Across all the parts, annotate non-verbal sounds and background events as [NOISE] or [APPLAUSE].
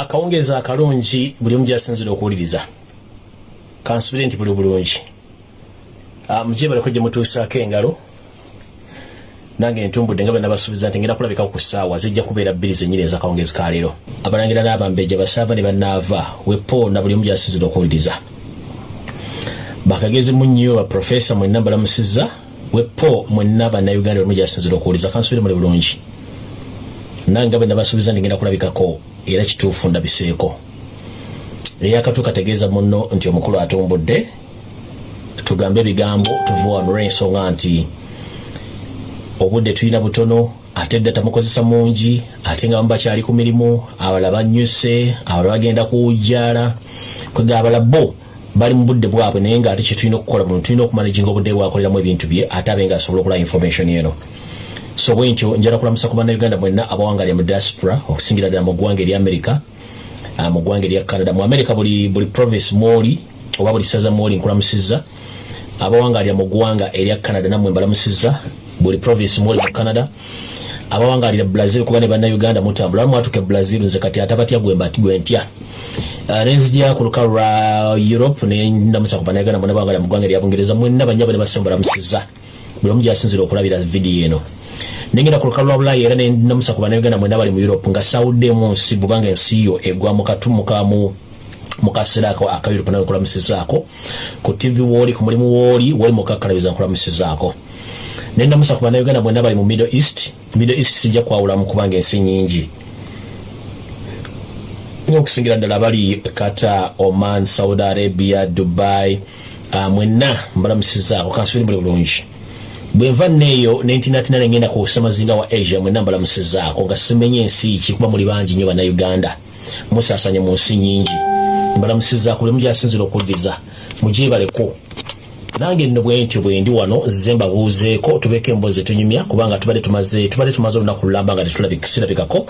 akawungeeza akalungi buli omu gyasinzira okuwuliriza. Kansubire nti buli bulungi. Ah, mujebaleko gye mutuusaako engalo nange ntumbudde nga bwenabasuubiza nti ngenda kulabika ku ssaawa zijja kubeera bbiri zenyini ezakawungeezi kaleero abalangira n'abambejja basaava ne bannaava wepo na buli omu gyasinzira okuwuliriza. Bakagezi munnyo baprofesa mwenna mbalamusizza wepo mwenna bannayuganda buli omu gyasinzira okuwuliriza. Kansubire muli bulungi. Nange nga bwe nabasuubiza nti ngenda kulabikako era kituufu ndabiseeko eyakatu kategeeza munno nti omukulu atumbudde tugambe ebigambo tuve wano olw'ensonga nti obudde tulina butono ate dda tamukozesa mungi ate nga bamu bakyali ku mirimu abalala bannyuse abalala bagenda kuwujjaala. Kwega abala bo bali mu budde bwabwe naye ngaate kyetulina okukola buno tulina okumanaginga obudde bwakoleramu ebintu bye ate abe nga asobola okulaba information eno so bwe ntyo njala kulamusa ku bannayuganda mwenna abawangalya mu diaspora okusingira ddala mu ggwanga erya america ah, mu ggwanga erya canada. Mu america buli, buli province mwoli oba buli saza mwoli nkulamusizza. Abawangalya mu ggwanga erya canada nammwe mbalamusizza buli province mwoli mu canada. Abawangalira brazil kuba ne bannayuganda mutambula bamwatuka e brazil nze kati ate batya gwe mba- gwe ntya. Uh, nenzija ku lukalu lwa europe nendamusa ku bannayuganda mwena bawangalira mu ggwanga erya bungereza mwenna banyabo ne basemba balamusizza. Buli omu gyasinzira okulabira vidiyo eno nengenda ku lukalu lwa bulayi era nendamusa ku bannayuganda mwena bali mu europe nga sawuddemu nsi bubanga ensi yo egwa mu katumukamu mukaseera ako aka europe nawe nkulamusizaako ku tv wooli ku mulimu wooli woli mukakkalabiza nkulamusizaako nendamusa ku bannayuganda mwena bali mu middle east middle east sijja kwawulamu kubanga ensi nyingi okusingira ddala bali kata oman saudi arabia dubai uh, mwenna mbalamusizaako kansubiri buli bulungi bwenva neeyo nentinatina nengenda ku samazinga wa asia mwenna mbalamusizaako nga simenye ensi ki kuba muli bangi nnyo bannayuganda. Musasanye mu nsi nyingi mbalamusizaako buli mugyasinzira okuddiriza mugyebaleko nange nno bwentyo bwendi wano ze mbabuuzeeko tubeeko emboozi etunyumya kubanga tubadde tumaze tubadde tumaze olunaku lulamba nga tetulabikisirabikako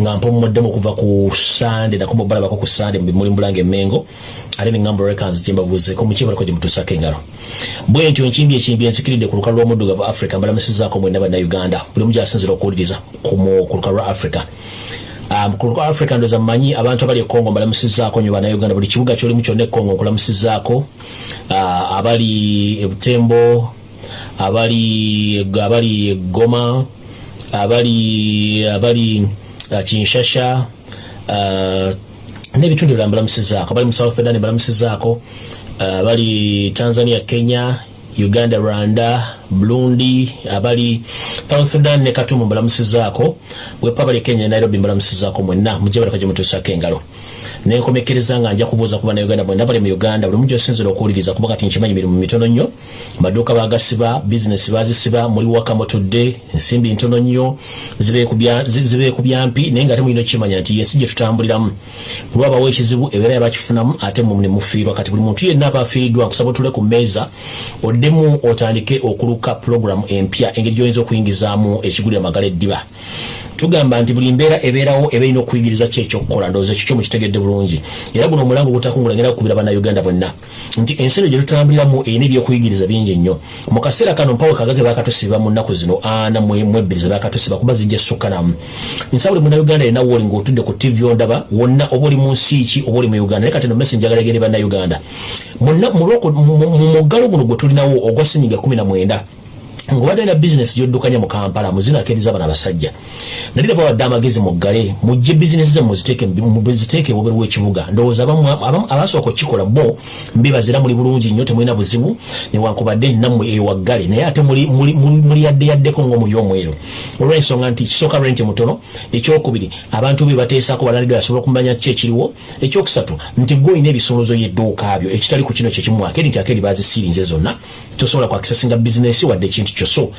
nga mpumuddemu okuva ku sande nako mubalabako ku sande muli mbulanga emengo ate neŋŋamba records gye mbabuuzeeko mukyebaleko gye mutuusako engalo. Bwentyo enkimbi ekimbi ensikiridde ku lukalu lw'omuddugavu africa mbalamusizaako mwenna bannayuganda buli omu gyasinzira okuwuliriza ku mu- lukalu lwa africa ku lukalu africa ndoza mmanyi abantu abali e congo mbalamusizaako nyo bannayuganda buli kibuga kyolimu kyonna e congo nkulamusizaako uh, abali ebutembo abali abali goma abali abali uh, kinshasha uh, n'ebitundu ebirala mbalamusizaako abali mu south sudan mbalamusizaako uh, abali tanzania kenya uganda rwanda burundi abali south sudan ne katumu mbalamusizaako. Wepa abali kenya nairobi mbalamusizaako mwenna mujje baleka gye mutuusako engalo nenkomekereza nga nja kubuuza ku bannayuganda bwenna bali mu uganda buli mugi osinzira okuwuliriza kuba kati nkimanyi mirimu mitono nnyo. Amaduuka bagasiba bizinesi bazisiba muli waka mutudde ensimbi ntono nnyo zibe ku byampi naye nga ate mulina okukimanya nti yensi gye tutambuliramu. Lwabawo ekizibu ebeera yabakifunamu ate ne mufiirwa kati buli muntu yenna aba afiiriddwa nkusaba otule ku mmeeza oddemu otandike okuluka pulogulamu empya engeri gyoyinza okuyingizaamu ekigulira magala eddiba tugamba nti buli mbeera ebeerawo eba erina okuyigiriza ki ekyokukola ndowooza ekikyo mukitegedde bulungi? Era guno omulango gutakungula ngenda kukubira bannayuganda bonna. Nti ensi eno gye tutambuliramu erina ebyokuyigiriza bingi nnyo mu kaseera kano mpawe kagage bakatusiba mu nnaku zino ana mu ebbiri ze bakatusiba kuba zijja sukka namu nsaba buli munnayuganda yenna wooli ng'otudde ku tv ondaba wonna oba oli mu nsi ki oba oli mu uganda? Naye kati no mesi njagala egeri bannayuganda. Mu muggalo guno gwe tulinawo ogwa senyiga kumi na mwenda ngobadde na bizinesi gyoddukanya mu kampala muzino akiriza bana abasajja nalira bawadde amagezi muggale mujje bizinesi zammwe muziteeke ebweru w'ekibuga. Ndowooza abasooka okukikola bo mbibazira muli bulungi nnyo temulina buzibu newankubadde nammwe ewaggale naye ate muli yaddeyaddeko ng'omuli omweru. Olw'ensonga nti kisooka renti mutono ekyokubiri abantu be bateesaako balanidwe asobola okumanya ki ekiriwo. Ekyokusatu nti gwe olina ebisolozo y'edduuka byo ekitali ku kino kyekimu akeri nti akeri bazisirinze zonna tosobola kwakisasinga bizinesi wadde ekintu kyo. So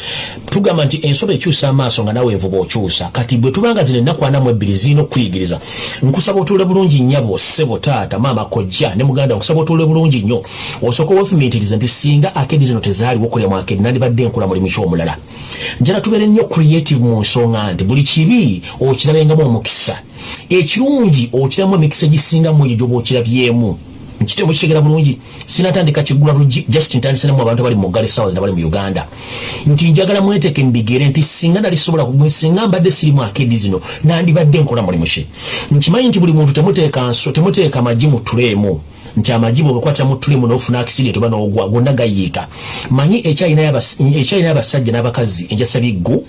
tugamba nti ensobe ekyusa amaaso nga nawe envuba okyusa. Kati bwe tubanga zino ennaku ana mu ebbiri zirina okuyigiriza nkusaba otuule bulungi nnyabo ssebo taata maama kojja ne muganda nkusaba otuule bulungi nnyo. Osooka wefumiitiriza nti singa akedi zino tezaaliwo okulya mu akedi nandibadde nkula mulimu kyomulala. Njala tubeere nnyo creative mu nsonga nti buli kibi okirabengamu omukisa. Ekirungi okiramu emikisa egisingamu egyo gyoba okirabyemu nkite mukitegera bulungi. Sinatandika kigula just ntandisanamu abantu abali mugale sawa zina bali mu uganda. Nti njagala mweteke mbigere nti singa nalisobola singa mbadde sirimu akedi zino nandibadde nkola mulimu ki? Nkimanyi nti buli muntu temuteeka nso temuteeka magi mu tuleemu nti amajibu obukwatira mu tulimu n'ofuna accident oba n'ogwa gonna gayiika. Manyi ekyalina y'abasajja n'abakazi enjasa biggu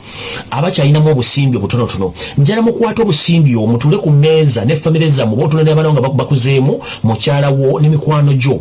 abakyalinamu obusimbi obutonotono. Njala mukwata obusimbi omwo mutule ku mmeeza ne famire zammwe oba otula n'abaana nga bakuzeemu mukyalawo n'emikwano gyo.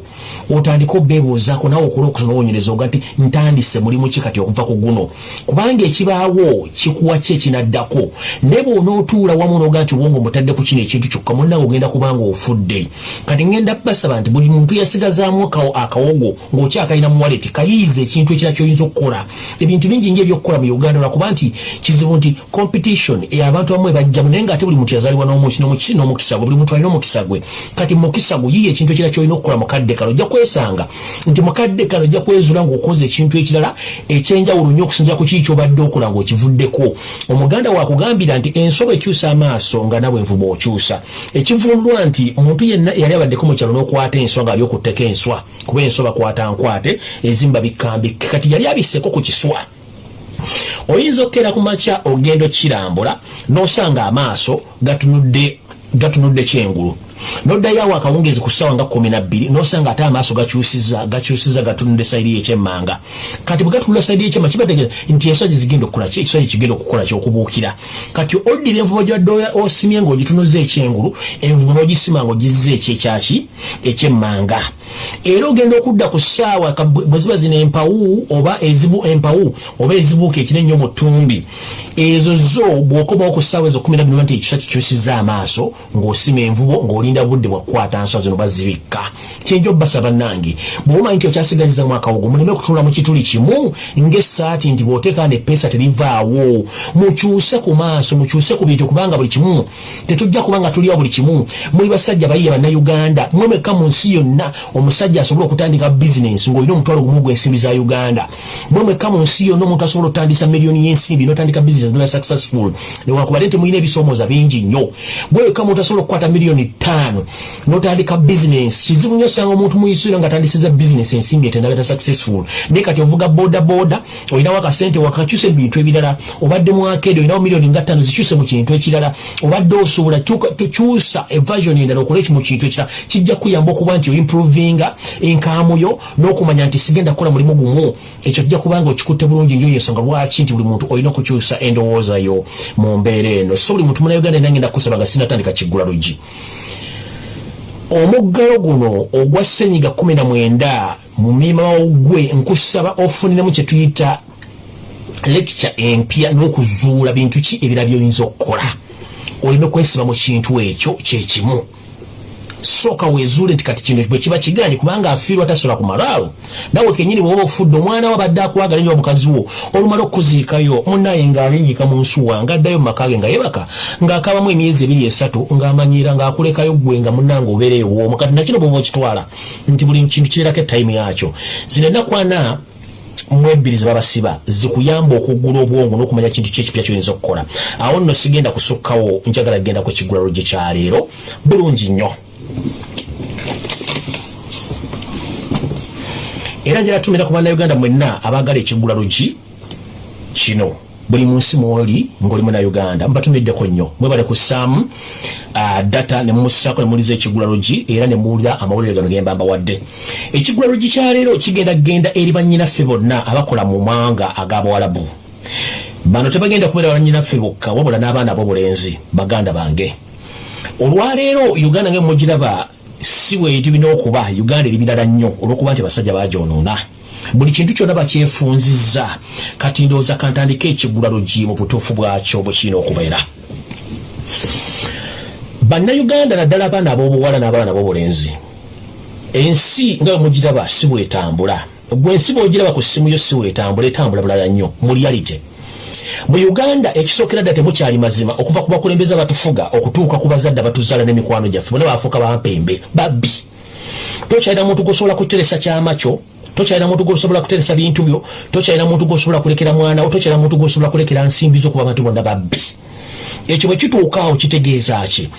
Otandika obeebuuzaako nawe okola okunoonyereza oga nti ntandise mulimu ki kati okuva ku guno? Kubanga ekibaawo kikuwa ki ekinaddako? Naye bw'onootuula wamu n'oga nti wonga omutadde ku kino ekintu kyokka munnawe ogenda kubanga ofudde. Kati ngenda basaba nti buli muntu yasigazaamu akawogo ng'okyakalina mu waleti kayiiza ekintu ekira kyoyinza okukola. Ebintu bingi nga ebyokukola mu uganda lwakuba nti kizibu nti competition abantu bamu ebajjamu naye ngaate buli muntu yazaalibwa n'omukisa gwe buli muntu alina omukisa gwe. Kati mukisa gwe yiye ekintu ekira kyolina okukola mukadde kano ojja kwesanga nti mukadde kano ojja kwezula ng'okoze ekintu ekirala ekyenjawulo nnyo okusinzira ku kiki kyobadde okola ng'okivuddeko. Omuganda wakugambira nti ensoba ekyusa amaaso nga nawe envuba okyusa ekivundwa nti omuntu yenna eyali abaddeko mu kyalo n'oku bakwata enswa nga ali okutteko enswa kuba enswa bakwata nkwate ezimba bikambike kati yali abiseko ku kiswa. Oyinza okukeera ku makya ogenda okirambula n'osanga amaaso gatunudde gatunudde noddayo awo akawungezi ku ssaawa nga kumi nabbiri nosanga ate amaaso gakyusiza gakyusiza gatunudde sayidi yekyemmanga. Kati bwe gatunula sayidi yekyemma kibategeeza nti enswa gyezigenda okukola ki? Ekiswa kigenda okukola kyokubuukira. Kati oddira envuba gyadde osimye ngaogitunuza ekyengulu envuba n'ogisima ngaogizza ekyekyaki ekyemmanga. Era ogenda okudda ku ssaawa bwe ziba zino empawu oba ezibu empawu oba ezibuuka ekire nnyo mu ttumbi ezo zo bw'okomawo ku ssaawa ezo kumi nabbiri nti ekiswa kikyusiza amaaso ng'osima envubo ng'oli olinda budde bwakukwata nswa zino bazibikka kyenjo basaba nange bwomanyi nti okyasigaziza mu akawogo muleme kutunula mu kituli kimu ng'essaati nti bw'oteeka nepeesa terivaawo. Mukyuse ku maaso mukyuse ku bintu kubanga buli kimu tetujja kubanga tuliwo buli kimu. Muli basajja bayiye bannayuganda mwemekka mu nsi yonna omusajja asobola okutandika bizinensi ng'olina omutwalo gumu gw'ensimbi za uganda. Mwemekka mu nsi yonna omuntu asobola okutandisa miliyoni y'ensimbi n'otandika bizinensi noba successful. Newankubadde nti mulina ebisoomooza bingi nnyo bwewekka omuntu asobola okukwata miliyoni ttaano ttaano notandika bizinesi kizibu nnyo osanga omuntu muisira nga atandisiza bizinesi ensimbi etendabeta successful. Naye kati ovuga boda boda olinawo akasente wakakyuse mu bintu ebirala. Obadde mwakedi olinawo miliyoni nga ttaano zikyuse mu kintu ekirala. Obadde osobola tukyusa evasion endala okola eki mu kintu ekirala. Kijja kuyamba okuba nti oimprovinga enkaamuyo n'okumanya nti sigenda kukola mulimu gumu. Ekyo kijja kubanga okikutte bulungi nnyo yensonga lwaki nti buli muntu olina okukyusa endowoozayo mu mbeera eno. So buli muntu munauganda nangenda kusaba nga sinatandika kiggula lugi omuggalo guno ogwa senyiga kumi na mwenda mu mima gwe nkusaba ofuniremu kyetuyita lecture empya n'okuzuula bintu ki ebira byoyinza okukola. Olina okwesiba mu kintu ekyo kyekimu sooka weezuule nti kati kino bwe kiba kiganye kubanga afiirwa tasola ku malaalo nawe kenyini bwoba ofudde omwana wo abadde akwagala nyo omukazi wo olumala okuziikayo munaye ng'alinnyika mu nsuwa ng'addayo mu maka ge nga yebaka ng'akabamu emyezi ebiri esatu ng'amanyiira ng'akulekayo ggwe nga munnanga obeera ewoomu kati nakino bwoba okitwala nti buli kintu kirerako etayimu yakyo zino ennaku ana mwebiri zebabasiba zikuyamba okuggula obwongo n'okumanya kintu kyekipya kyoyinza okukola. Awo nno sigenda kusukkawo njagala genda ku kiggula lugye kyaleero bulungi nnyo era njala tumira ku bannayuganda mwenna abaagala ekiggula lugi kino. Buli munsi mwoli ngaoli munauganda mbatumiddeko nnyo. Mwebale kussaamu uh, data nemumusako nemuliza ekiggula lugi era nemuwulira amawulire gano gemba mbawadde ekiggula lugi kyaleero kigenda genda eri bannyinaffe bonna abakola mu mawanga ag'abawalabu bano tebagenda kubeera bannyinaffe bokka wabula n'abaana ab'obulenzi baganda bange olwaleero uganda ngemugiraba si bwetibina okuba uganda eri birala nnyo olwokuba nti abasajja bajonoona buli kintu kyonna bakyefunzizza. Kati ndowooza kantandika ekigula lugi mu butuufu bwakyo bwe kirina okubeera. Bannayuganda naddala abaana ab'obuwala n'abaana b'obulenzi ensi nga bwemugiraba si bwetambula. Gwe ensi bwogiraba ku ssimu yo si bwetambula etambula bulala nnyo mu reality mu uganda ekisookera dda temukyali mazima okuva ku bakulembeze abatufuga okutuuka ku bazadde abatuzaala n'emikwano gyaffe bonna bafuuka bampembe babbi. Tokyalina muntu gosobola kuteresa kyama kyo tokyalina muntu gosobola kuteresa bintu byo tokyalina muntu gosobola kulekera mwanawo tokyalina muntu gosobola kulekera nsimbi zo kuba abantu bonna babbi ekyo bwe kituukaawo kitegeeza ki?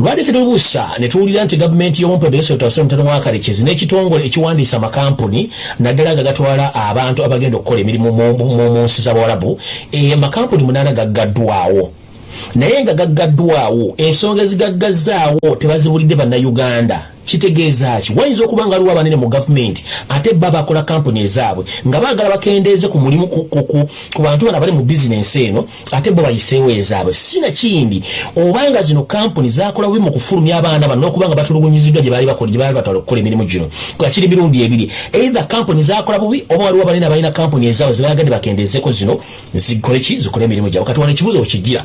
Lwali tetubuusa ne tuwulira nti gavumenti y'omumpebesotawasomutano wa kalekezi n'ekitongole ekiwandiisa amakampuni naddala nga gatwala abantu abagenda okukola emirimu mu nsi z'abawalabu amakampuni munaana gaggaddwawo naye nga gaggaddwawo ensonga ezigaggazaawo tebazibulidde bannayuganda kitegeeza ki wayinza okuba nga aliwo abanene mu gavumenti ate ba bakola kampuni ezaabwe nga baagala bakendeeze ku mulimu ku bantu bana bali mu bizinensi eno ate bo bayiseewo ezaabwe. Sina kindi. Obanga zino kampuni zakola bubi mu kufulumya abaana bano n'okuba nga batulugunyiziddwa gye baali bakola gye baali batwala okukola emirimu gino gakiri mirundi ebiri. Either kampuni zakola bubi oba waliwo abanene abalina kampuni ezaabwe zebagadde bakendeezeko zino zikole ki? Zikole emirimu gyabwe. Kati wano ekibuzo wekigira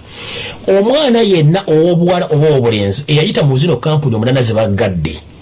omwana yenna ow'obuwala oba ow'obulenzi eyayita mu zino kampuni omunana ze baggadde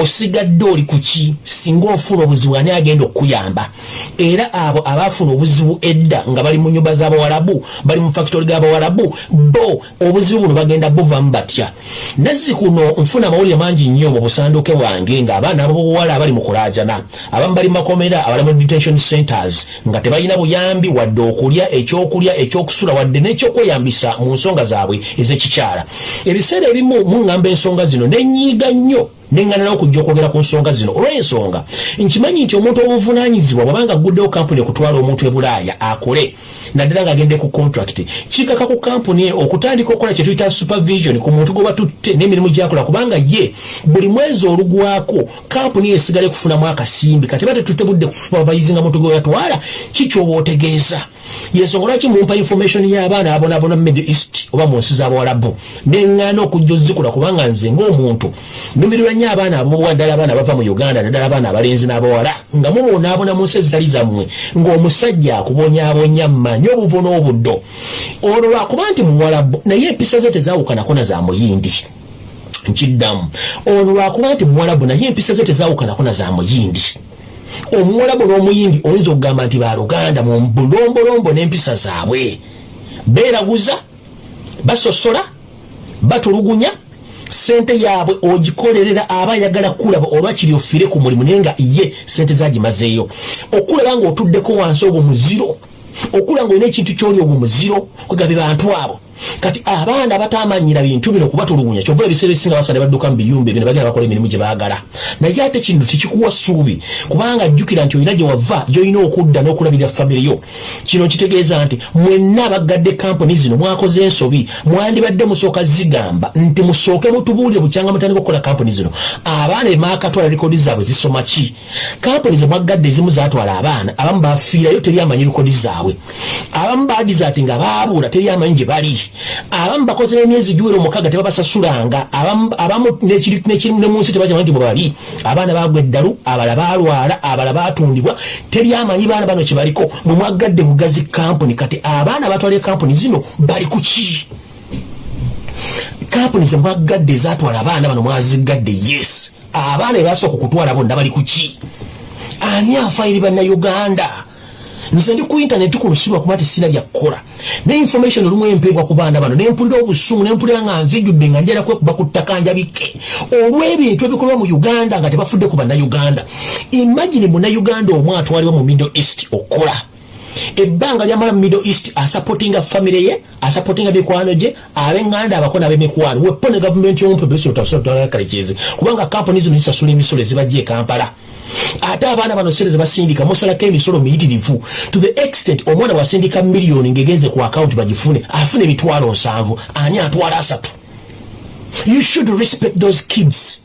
osigadde oli kuki singa ofuna obuzibu ani agenda okuyamba era abo abaafuna obuzibu edda nga bali mu nyumba z'abawalabu bali mu fakitori g'abawalabu bo obuzibu buno bagenda buvamu batya? Nazzi kuno nfuna amawulire mangi nnyo mu busanduke bwange ng'abaana abobuwala abali mu kulaajana. Abamu bali makomera abali mu detention centers nga tebalina buyambi wadde okulya ekyokulya ekyokusula wadde n'ekyokweyambisa mu nsonga zaabwe ez'ekikyala. Ebiseera ebimu muŋŋamba ensonga zino nenyiiga nnyo nengana n'okujja okwogera ku nsonga zino. Olw'ensonga nkimanyi nti omuntu obuvunanyizibwa bwabanga aguddewo kampuni okutwala omuntu e bulaaya akole. Naddala ng'agende ku contract. Kikaka ku kampuni okutandika okukola kye tuyita supervision ku muntu gwe batutte n'emirimu gyakola kubanga ye buli mwezi olugwako kampuni esigale kufunamu akasimbi. Kati ba tetutte budde kusupervisinga muntu gwe yatwala kikyoba otegeeza yensonga lwaki mumpa information y'abaana abonabona mu middle east oba mu nsi z'abawalabu neŋŋaana okujja ozikula kubanga nze ng'omuntu. Numirwa nnyo abaana abobuwa ddala abaana bava mu uganda naddala abaana abalenzi n'abawala nga mubonaabona mu nsi ezitali zammwe ng'omusajja akubonyaabonya mmanyi obuvo n'obuddo. Olwo lwakuba nti muwalabu naye empisa ze tezawukanako na za muyindi. Nkiddamu. Olwo lwakuba nti muwalabu naye empisa ze tezawukanako na za muyindi omuwalabu n'omuyindi oyinza okugamba nti baluganda mu bulombolombo n'empisa zaabwe. Beeraguza basosola batulugunya sente yaabwe ogikolerera aba ayagala kulaba olwakiri ofire ku mulimu naye nga ye sente zagimazeeyo okulaba ng'otuddeko wansi ogwo muziro okulaba ng'olina ekintu kyoli ogwo muziro kwegabe bantu abo kati abaana batamanyira bintu bino kubatulugunya kyova ebiseera ebisinga basale badduka mu biyumba bino bagenda bakola emirimu gye baagala. Naye ate kintu tekikuwa ssuubi kubanga jjukira nti olina gye wava gyolina okudda n'okulabirira famire yo. Kino kitegeeza nti mwenna abaggadde kampuni zino mwakoze ensobi mwandibadde musooka zigamba nti musooke mutubuulire bukyanga mutandika okukola kampuni zino. Abaana emaakatwala rekodi zaabwe zisoma ki? Kampuni ze mwaggadde ezimu zatwala abaana abamu bafiirayo teri amanyi rekodi zaabwe. Abamu bagiza ati nga baabuula teri amanyi gye bali abamu bakoze n'emyezi giwera omukaaga tebabasasulanga abamu ne mu nsi tebakimanyi nti bwe bali. Abaana bagwa eddalu abala balwala abala batundibwa teri amanyi baana bano kye baliko. Mwe mwaggadde bugazi kampuni kati abaana batwala kampuni zino bali ku ki? Kampuni ze mwaggadde ezatwala abaana bano mwazigadde yes. Abaana ebasooka okutwala bonna bali ku ki? Ani afairi bannayuganda nze ndi ku intaneti ku lusibu akuba tesina byakukola ne information olumu empeebwa ku baana bano nempulira obusungu nempulira nga nzijjudde nga njala kwekuba ku ttaka njabike olw'ebintu ebikolwa mu uganda nga tebafudde ku bannayuganda imagine munnayuganda omu atwalibwa mu middle east okola ebbanga lyamala mu middle east asapotinga famire ye asapotinga mikwano gye ab'eŋŋanda abako n'ab'emikwano wepo ne gavumenti y'omupebesotkalekezi kubanga kampuni zino zisasula emisolo ezibajja e kampala ate abaana bano sereza basindika musalako emisolo miyitirivu. To the extent omwana bwasindika miliyoni ngaegenze ku akawunti bagifune afune emitwalo nsanvu ani atwala asatu? You should respect those kids.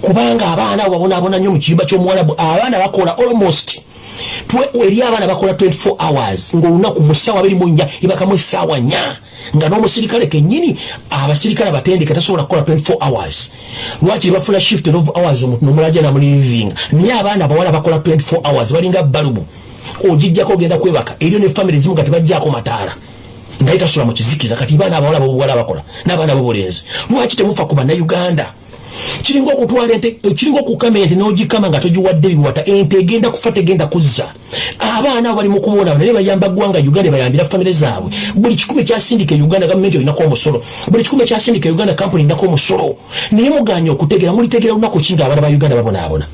Kubanga abaana abo babonaabona nnyo mu kiyumba ky'omuwalabu abaana bakola almost eri abaana bakola 24 hours ngaolunaku musawa abiri munya ibakamu esaawa nya nga n'omusirikale kennyini abasirikale abatendeke tasobola kukola 24 hours. Lwaki bafuna shift of hours omuntu nomulaja namuliving naye abaana abawala bakola 24 hours balinga balubu ogijjako ogenda kwebaka eriyo ne famire zimu nga tebajjako mataala. Naye tasula mu kizikiza kati baana abawala bobuwala bakola n'abaana bobulenzi lwaki temufa ku bannayuganda kiringa okutwala ente kiringa okukama ente n'ogikama nga togiwadde biwata ente egenda kufa tegenda kuzza. Abaana bali mu kubonaabo naye bayamba ggwanga uganda bayambira famire zaabwe. Buli kikumi kyasindika e uganda gavumenti olinako omusolo. Buli kikumi kyasindika e uganda kampuni inako omusolo. Naye muganya okutegeera mulitegeera lunaku ki nga abaana ba uganda babonaabona?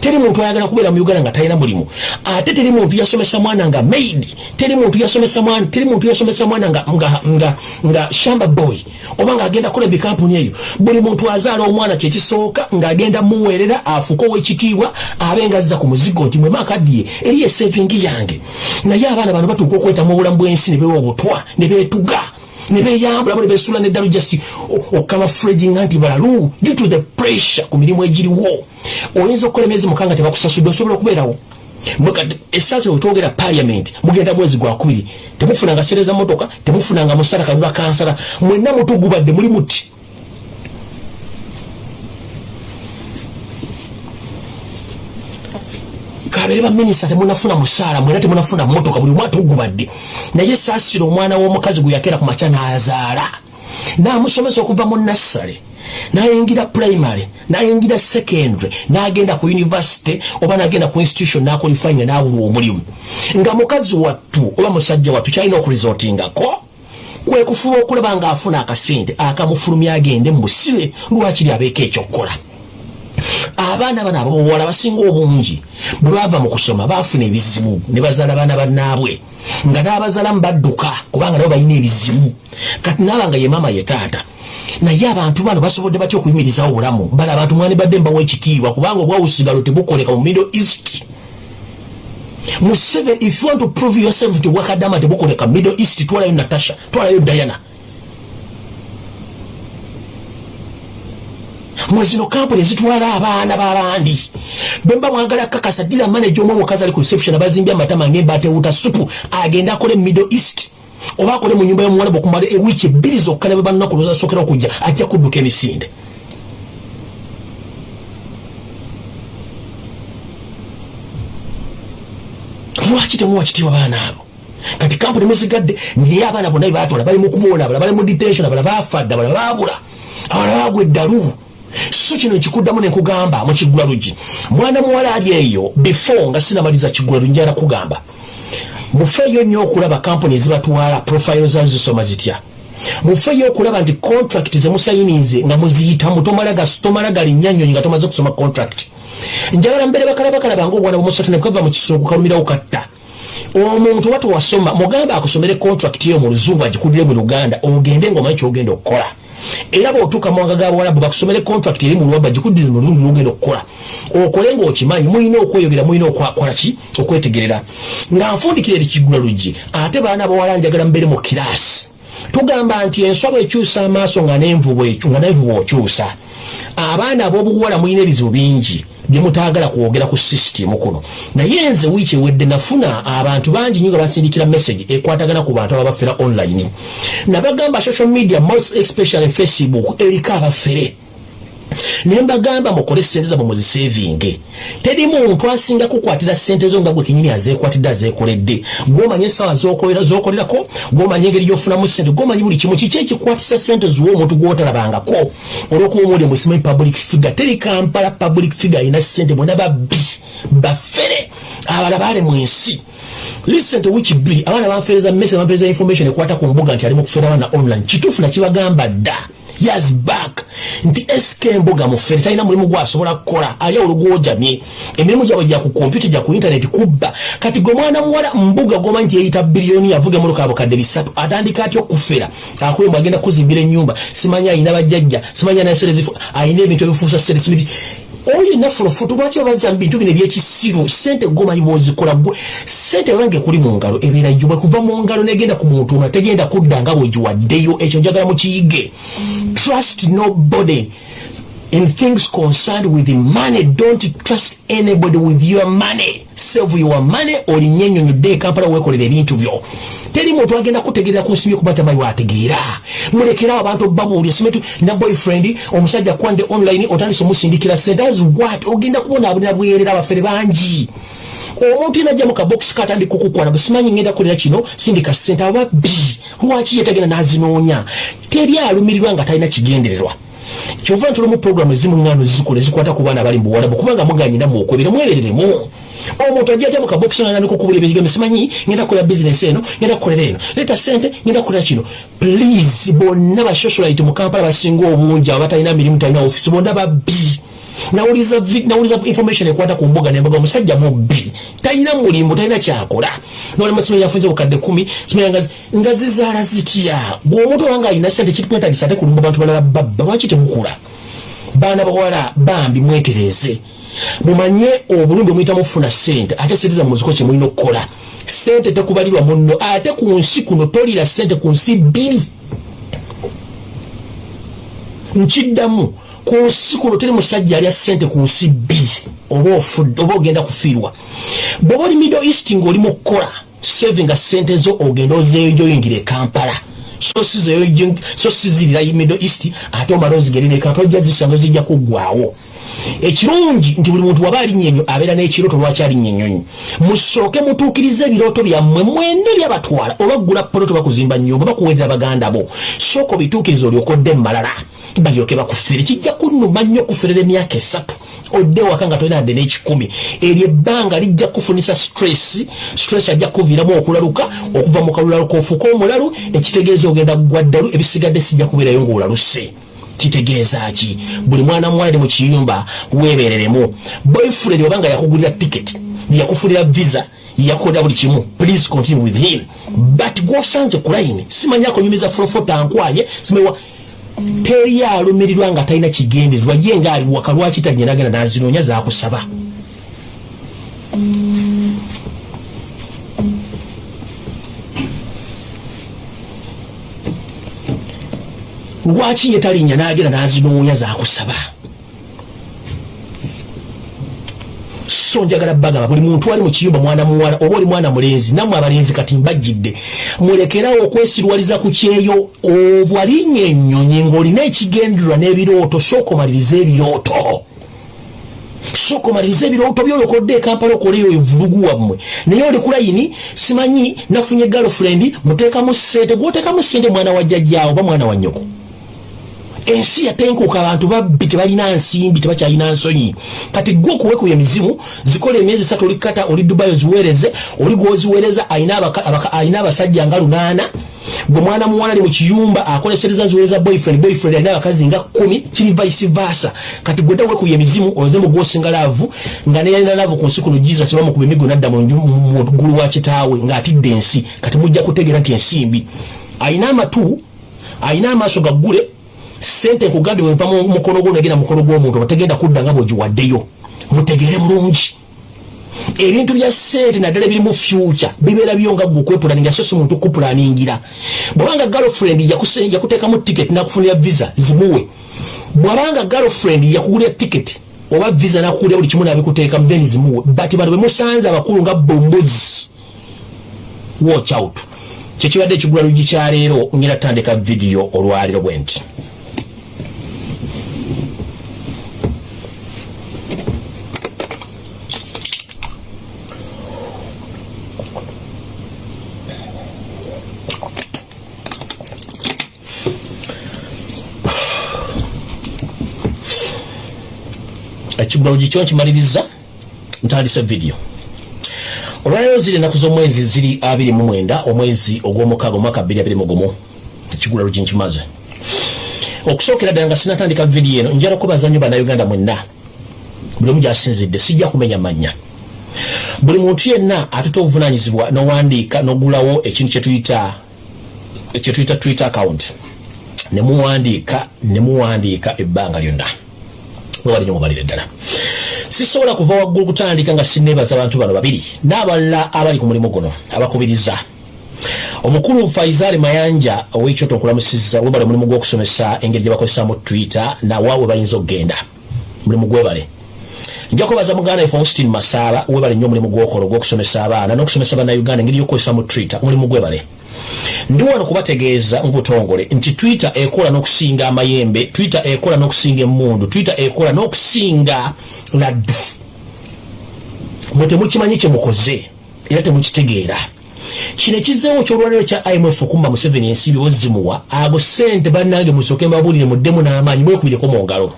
Teri muntu ayagala kubeera mu uganda nga talina mulimu. Ate teri muntu yasomesa mwana nga maid teri muntu yasomesa mwana teri muntu yasomesa mwana nga, nga, nga, nga shamba boy oba ngaagenda kola ebikampuni eyo. Buli muntu azaala omwana kyekisooka ng'agenda muweerera afuuka ow'ekitiibwa abe nga azza ku muzigo nti mwe maakaddiye eri esevingi yange. Naye abaana bano batuuka okwetamu obulamu bw'ensi ne bewa obutwa ne beetuga ne beyambulamu ne besuula neddalu jasi okamafurejinga nti balalu due to the pressure ku mirimu egiriwo. Oyinza okukola emyezi mukanga tebakusasudde osobola okubeerawo? Esaaso wetwogera paliament mugenda mwezi gwakubiri temufunanga sereza motoka temufunanga musala kalula kansala. Mwenna mutugubadde muli muti kabere baminisita temunafuna musaala mwena temunafuna motoka buli omwana tugubadde naye saasira omwana w'omukazi gwe yakeera ku makya n'azaala. N'amusomesa okuva mu nassale nayingira primary nayingira secondary nagenda ku university oba nagenda ku institution nakolifanya nawulwa omulimu. Nga mukazi wattu oba musajja wattu kyalina okuresortingako kwekufuba okulaba nga afuna akasente akamufulumya agende mubusibe lwakiri abeeko ekyokukola abaana bano ababowala basinga obungi bwe bava mu kusoma bafuna ebizibu ne bazaala baana bannaabwe nga n'abazalamu badduka kubanga nabo balina ebizibu. Kati naaba nga ye maama ye taata naye abantu bano basobodde batya okuyimirizawo obulamu? Bala abantu mwani badde mbawo ekitiibwa? Kubanga obwawusigalo tebukoleka mu middle east. Mu seven if you want to prove yourself nti obwakadama tebukoleka middle east. Twalayo natasha twalayo diana mwezino kampuni ezitwala abaana b'abandi. Bemba mwagala kakasa dira manaje omu omukazi ali ku reception abazimbye amatama ngembatewuta supu agenda akole middle east. Oba akole mu nyumba y'omuwala bwekumala ewiiki ebbiri zokka ne bwe bannaku lwezasokera okujja ajja kudduka emisinde. Lwaki temuwa kitiibwa baana abo? Kati kampuni muzigadde naye abaana bonna bebatwala bali mu kuboona abala bali mu detention abala bafadde abala babula abala bagwa eddalu so kino nkikuddamu nenkugamba mu kiggula lugi mwana muwala ali eyo before nga sinamaliza kiggula lugi njala kugamba mufeeyo nnyo okulaba kampuni ezibatwala profile zazo zisoma zitya mufeeyo okulaba nti contract zemusayinize nga muziyitamu tomala galinnya nnyonyi nga tomaze kusoma contract. Njagala mbeere bakalabakala nga obwana bwomusatane kava mu kisungu kalumirawo katta. Omuntu oba tewasoma mugamba akusomere contract eyo mu luzungu agikuddire mu luganda ogende ngaomanyi kyogenda okukola era bwotuuka muwanga ga bwalabu bakusomere contract eri mu lwaba gikuddire mu lulungi lwogenda okukola. Okole ngaokimanyi mulina okweyogera mulina okwakolaki okwetegerera. Nga nfundikira eri kiggula luggi ate baana bawala njagala mbeere mu kiraasi tugamba nti enswaba ekyusa amaaso nga nenvu bwokyusa abaana ab'obuwala mulina ebizibu bingi byemutagala kwogera ku sisitimu kuno. Naye nze wiiki ewedde nafuna abantu bangi nyo nga basindikira message ekwatagana ku bantu ababafera online. Nabagamba social media most especially facebook eriko abafere naye mbagamba mukole sente zabwe muzisevinge. Teri muntu asinga kukwatira sente zo nga gwe kinyini azekwatidde azekoledde gwomanyi esawa zokolerako gwomanyi engeri gyofunamu sente gwomanyi buli kimu kiki ekikwatisa sente ziwa omuntu gwotalabangako? Olwokuba omuli musimanyi public figure teri kampala public figure alina sente mwena babbi baffere abala baale mu ensi lisente wiki bbiri abaana banfereza mese banfereza information ekwata ku mbuga nti ali mu kufera abaana online. Kituufu nakibagamba dda years back. Nti sk mbuga mufere talina mulimu gwasobola kukola. Ali olugwojamye emirimu gyabwe gya ku kompyuta gya ku intaneti kubba. Kati gwe mwana muwala mbuga gomanyi nti yeyita biliyoni avuga mu lukabo kadde bisatu. Atandika atya okufera akwembu agenda kuzimbira ennyumba. Simanyi ayina bajjajja simanyi anaserezifu ayina ebintu ebifuusa seresibiri oyo enafulofuto lwaki babaza mu bintu bino ebyekisiru sente gomanyi bwozikola gwe sente bange kuli mu ngalo ebeera yo bwekuva mu ngalo negenda ku muntu omula tegenda kudda nga bwegiwaddeyo ekyo njagala mukiyige trust nobody in things concerned with money. Don't trust anybody with your money. Save your money olinye ennyonyodde ekampala weekolera ebintu byo teri muntu agenda kutegerera ku nsimbi kuba tamayi wategeera mulekerawo abantu babuulya simetu na boyfriend omusajja kwande online otandise omusindikira sente as what ogenda kubonaabulira bwerera abafere bangi. Omuntu yenajja mu kabokisi katandika okukwana bwesimanyi ngenda kulira kino sindika sente ababbi lwaki yetagenda nazinoonya? Teri alumirirwa nga talina kigendererwa. Kyova ntulamu programu ezimu ŋŋano zikola ezikwata ku baana abali mubuwalabu kubanga muganyina muokwebera mwebereremu omuntu ajja atya mukabokisi nandika okubula ebigambo simanyi ngenda kukola bizinesi eno ngenda kukolera eno. Leeta sente ngenda kukolera kino please bonna basocialite mu kampala basinga obungi abo batalina mirimu talina ofisi bonna babbi nawuliza information ekwata ku mbuga nembaga omusajja mubbi talina mulimu talina kyakola. Nolema simu yafunze bukadde kumi simu nga zizaala zitya? Gwe omuntu obanga alina sente kitwetagisa ate kulumba bantu balala babba lwaki temukula baana bawala bambi mwetereze mumanye obulumbi omuyita mufuna sente ate sente zammwe ziko kyemulina okukola. Sente tekubalirwa muno ate ku nsi kuno tolira sente ku nsi bbiri. Nkiddamu ku nsi kuno teri musajja alya sente ku nsi bbiri oba ofudde oba ogenda kufiirwa. Bw'oba oli middle east ng'oli mu kukola savinga sente zo ogenda ozeejoyingira ekampala so sizirira middle east ate omala ozigerera ekampala ojja zisanga zijja kuggwawo ekirungi nti buli muntu waba alinnya enyo abeera n'ekirooto lwaki alinnya ennyonyi musooke mutuukirize ebirooto byammwe mwenne byabatwala obaggula poloto bakuzimba nnyumba bakuweerera baganda bo. Sooka obituukiriza olyokodde mmalala. Balyoke bakufere kijja kunnuma nnyo okuferera emyaka esatu. Odde waka nga tolina adde n'ekikumi. Eryo ebbanga lijja kufunisa stress. Stress ajja kuviiramu okulaluka okuva mu kalulaluka ofuuka omulalu ekitegeeza ogenda gwaddalu ebisigadde sijja kubeerayo ng'olaluse kitegeeza ki? Buli mwana muwala ne mu kiyumba weebereremu. Boyfriend obanga yakugulira ticket yakufulira visa yakola buli kimu please continue with him. But gwosanze ku line simanyako nyumiza fulofota nkwaye simewa teri alumirirwa nga talina kigendererwa ye nga ali waka lwaki tanyina agenda nazinoonya zakusaba lwaki ye talinya nagenda nazinoonya zakusaba so njagala bagamba buli muntu ali mu kiyumba mwana muwala oba oli mwana mulenzi nammwe abalenzi kati mbajjidde mulekerawo okwesirwaliza ku kyeyo ovwalinnya ennyonyi ng'olina ekigendererwa n'ebirooto sooka omaliriza ebirooto. Sooka omaliriza ebirooto byolokodde ekampala okoleyo evulugu wammwe. Naye oli kulayini simanyi nafunye galofrendi muteekamu sente gwoteekamu sente mwana wa jjajjaawo oba mwana wa nnyoko ensi yatenkuka abantu babbi tebalina nsimbi tebakyalina nsonyi. Kati gwe okuwekuba emizimu zikola emyezi esatu olikata oli dubayi oziweereze oli gwoziweereza alina abasajja nga lunaana. Bwe mwana muwala ali mu kiyumba akolesereza nziweereza boyfriend boyfriend alina abakazi nga kumi kiri vice versa. Kati gwedda wekuba emizimu oze mu gwosinga laavu nga neyalina laavu ku nsi kuno jesus bamukuba emigo nadda mu ggulu wa kitaawe ng'atidde ensi. Kati mujja kutegeera nti ensimbi. Alina amatu alina amaaso gaggule sente nkugambye bwepa mukono gwo negenda mukono gw'omuntu bategenda kudda nga bwegiwaddeyo mutegere bulungi. Ebintu bya sente naddala ebiri mu future bibeera byo nga gwe okwepulaninga so si muntu kupulaningira. Bwabanga girlfriend yakuteekamu ticket nakufunira visa zimuwe. Bwabanga girlfriend yakugulira ticket oba visa nakukulira buli kimu nabikuteekamu then zimuwe. But bano bemusanze abakulu nga bombozi watch out. Kyekibadde ekigula lugi kyaleero ngenda tandika vidiyo olwaliro bwe nti ekigalo gikyo nkimaliriza ntandisa vidiyo olwaleero ziri ennaku z'omwezi ziri abiri mu mwenda omwezi ogw'omukaaga omwaka bbiri abiri mugumu ekigula lugi nkimaze. Okusookera ddala nga sinatandika vidiyo eno njala okubaza nnyo bannayuganda mwenna. Buli omu gyasinzidde sijja kumenya mannya buli muntu yenna atuta obuvunanyizibwa nowandiika nogulawo ekintu kyetuyita kyetuyita twitter account. Nemuwandiika nemuwandiika ebbanga lyonna wali nyo mubalire ddala sisobola kuva waggulu kutandika nga sineebaza abantu bano babiri n'abalala abali ku mulimu guno abakubiriza. Omukulu faizaali mayanja ow'ekyoto nkulamusizza webale omulimu gw'okusomesa engeri gye bakozesaamu twitter nawaawe bayinza okugenda mulimu gwebale. Nja kubaza muganda ife austin masaaba webale nnyo omulimu gwokola ogw'okusomesa abaana n'okusomesa bannayuganda engeri y'okukozesaamu twitter mulimu gwebale ndi wano kubategeeza mu butongole nti twitter ekola n'okusinga amayembe twitter ekola n'okusinga emmundu twitter ekola n'okusinga laddu. Mwe temukimanyi kye mukoze era temukitegeera. Kino ekizeewo ekyolwaliro kya imf okumba museveni ensimbi bozimuwa ago sente bannange musooke mbabulire muddemu n'amaanyi mwekubireko mu ngalo.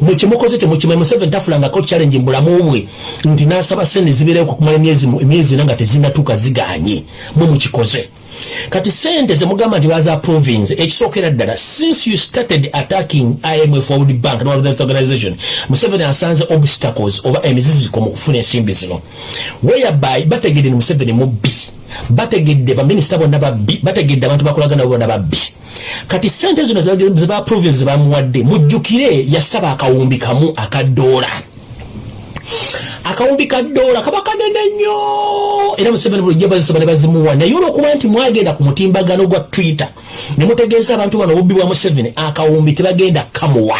Mwekimukoze temukimanyi museveni tafulangako challenge mbulamu bwe nti nasaba sente zibeerewo kukumala emyezi ena nga tezinatuuka ziganye. Mwe mukikoze kati sente zemugamba nti baza province ekisookera ddala since you started attacking imf world bank no world organization museveni asanze obstacles oba emiziziko mu kufuna ensimbi zino. Whereby bategedde ni museveni mubbi bategedde baminisita bonna babbi bategedde abantu bakolagana bo bonna babbi kati sente zino zeba province zebamuwadde mujjukire yasaba akawumbi kamu akadoola akawumbi ka dola kaba kanene nnyo! Era museveni bulijjo bazisaba ne bazimuwa. Naye olwokuba nti mwagenda ku mutimbagano gwa twitter ne mutegeeza abantu bano obubbi bwa museveni akawumbi tebagenda kamuwa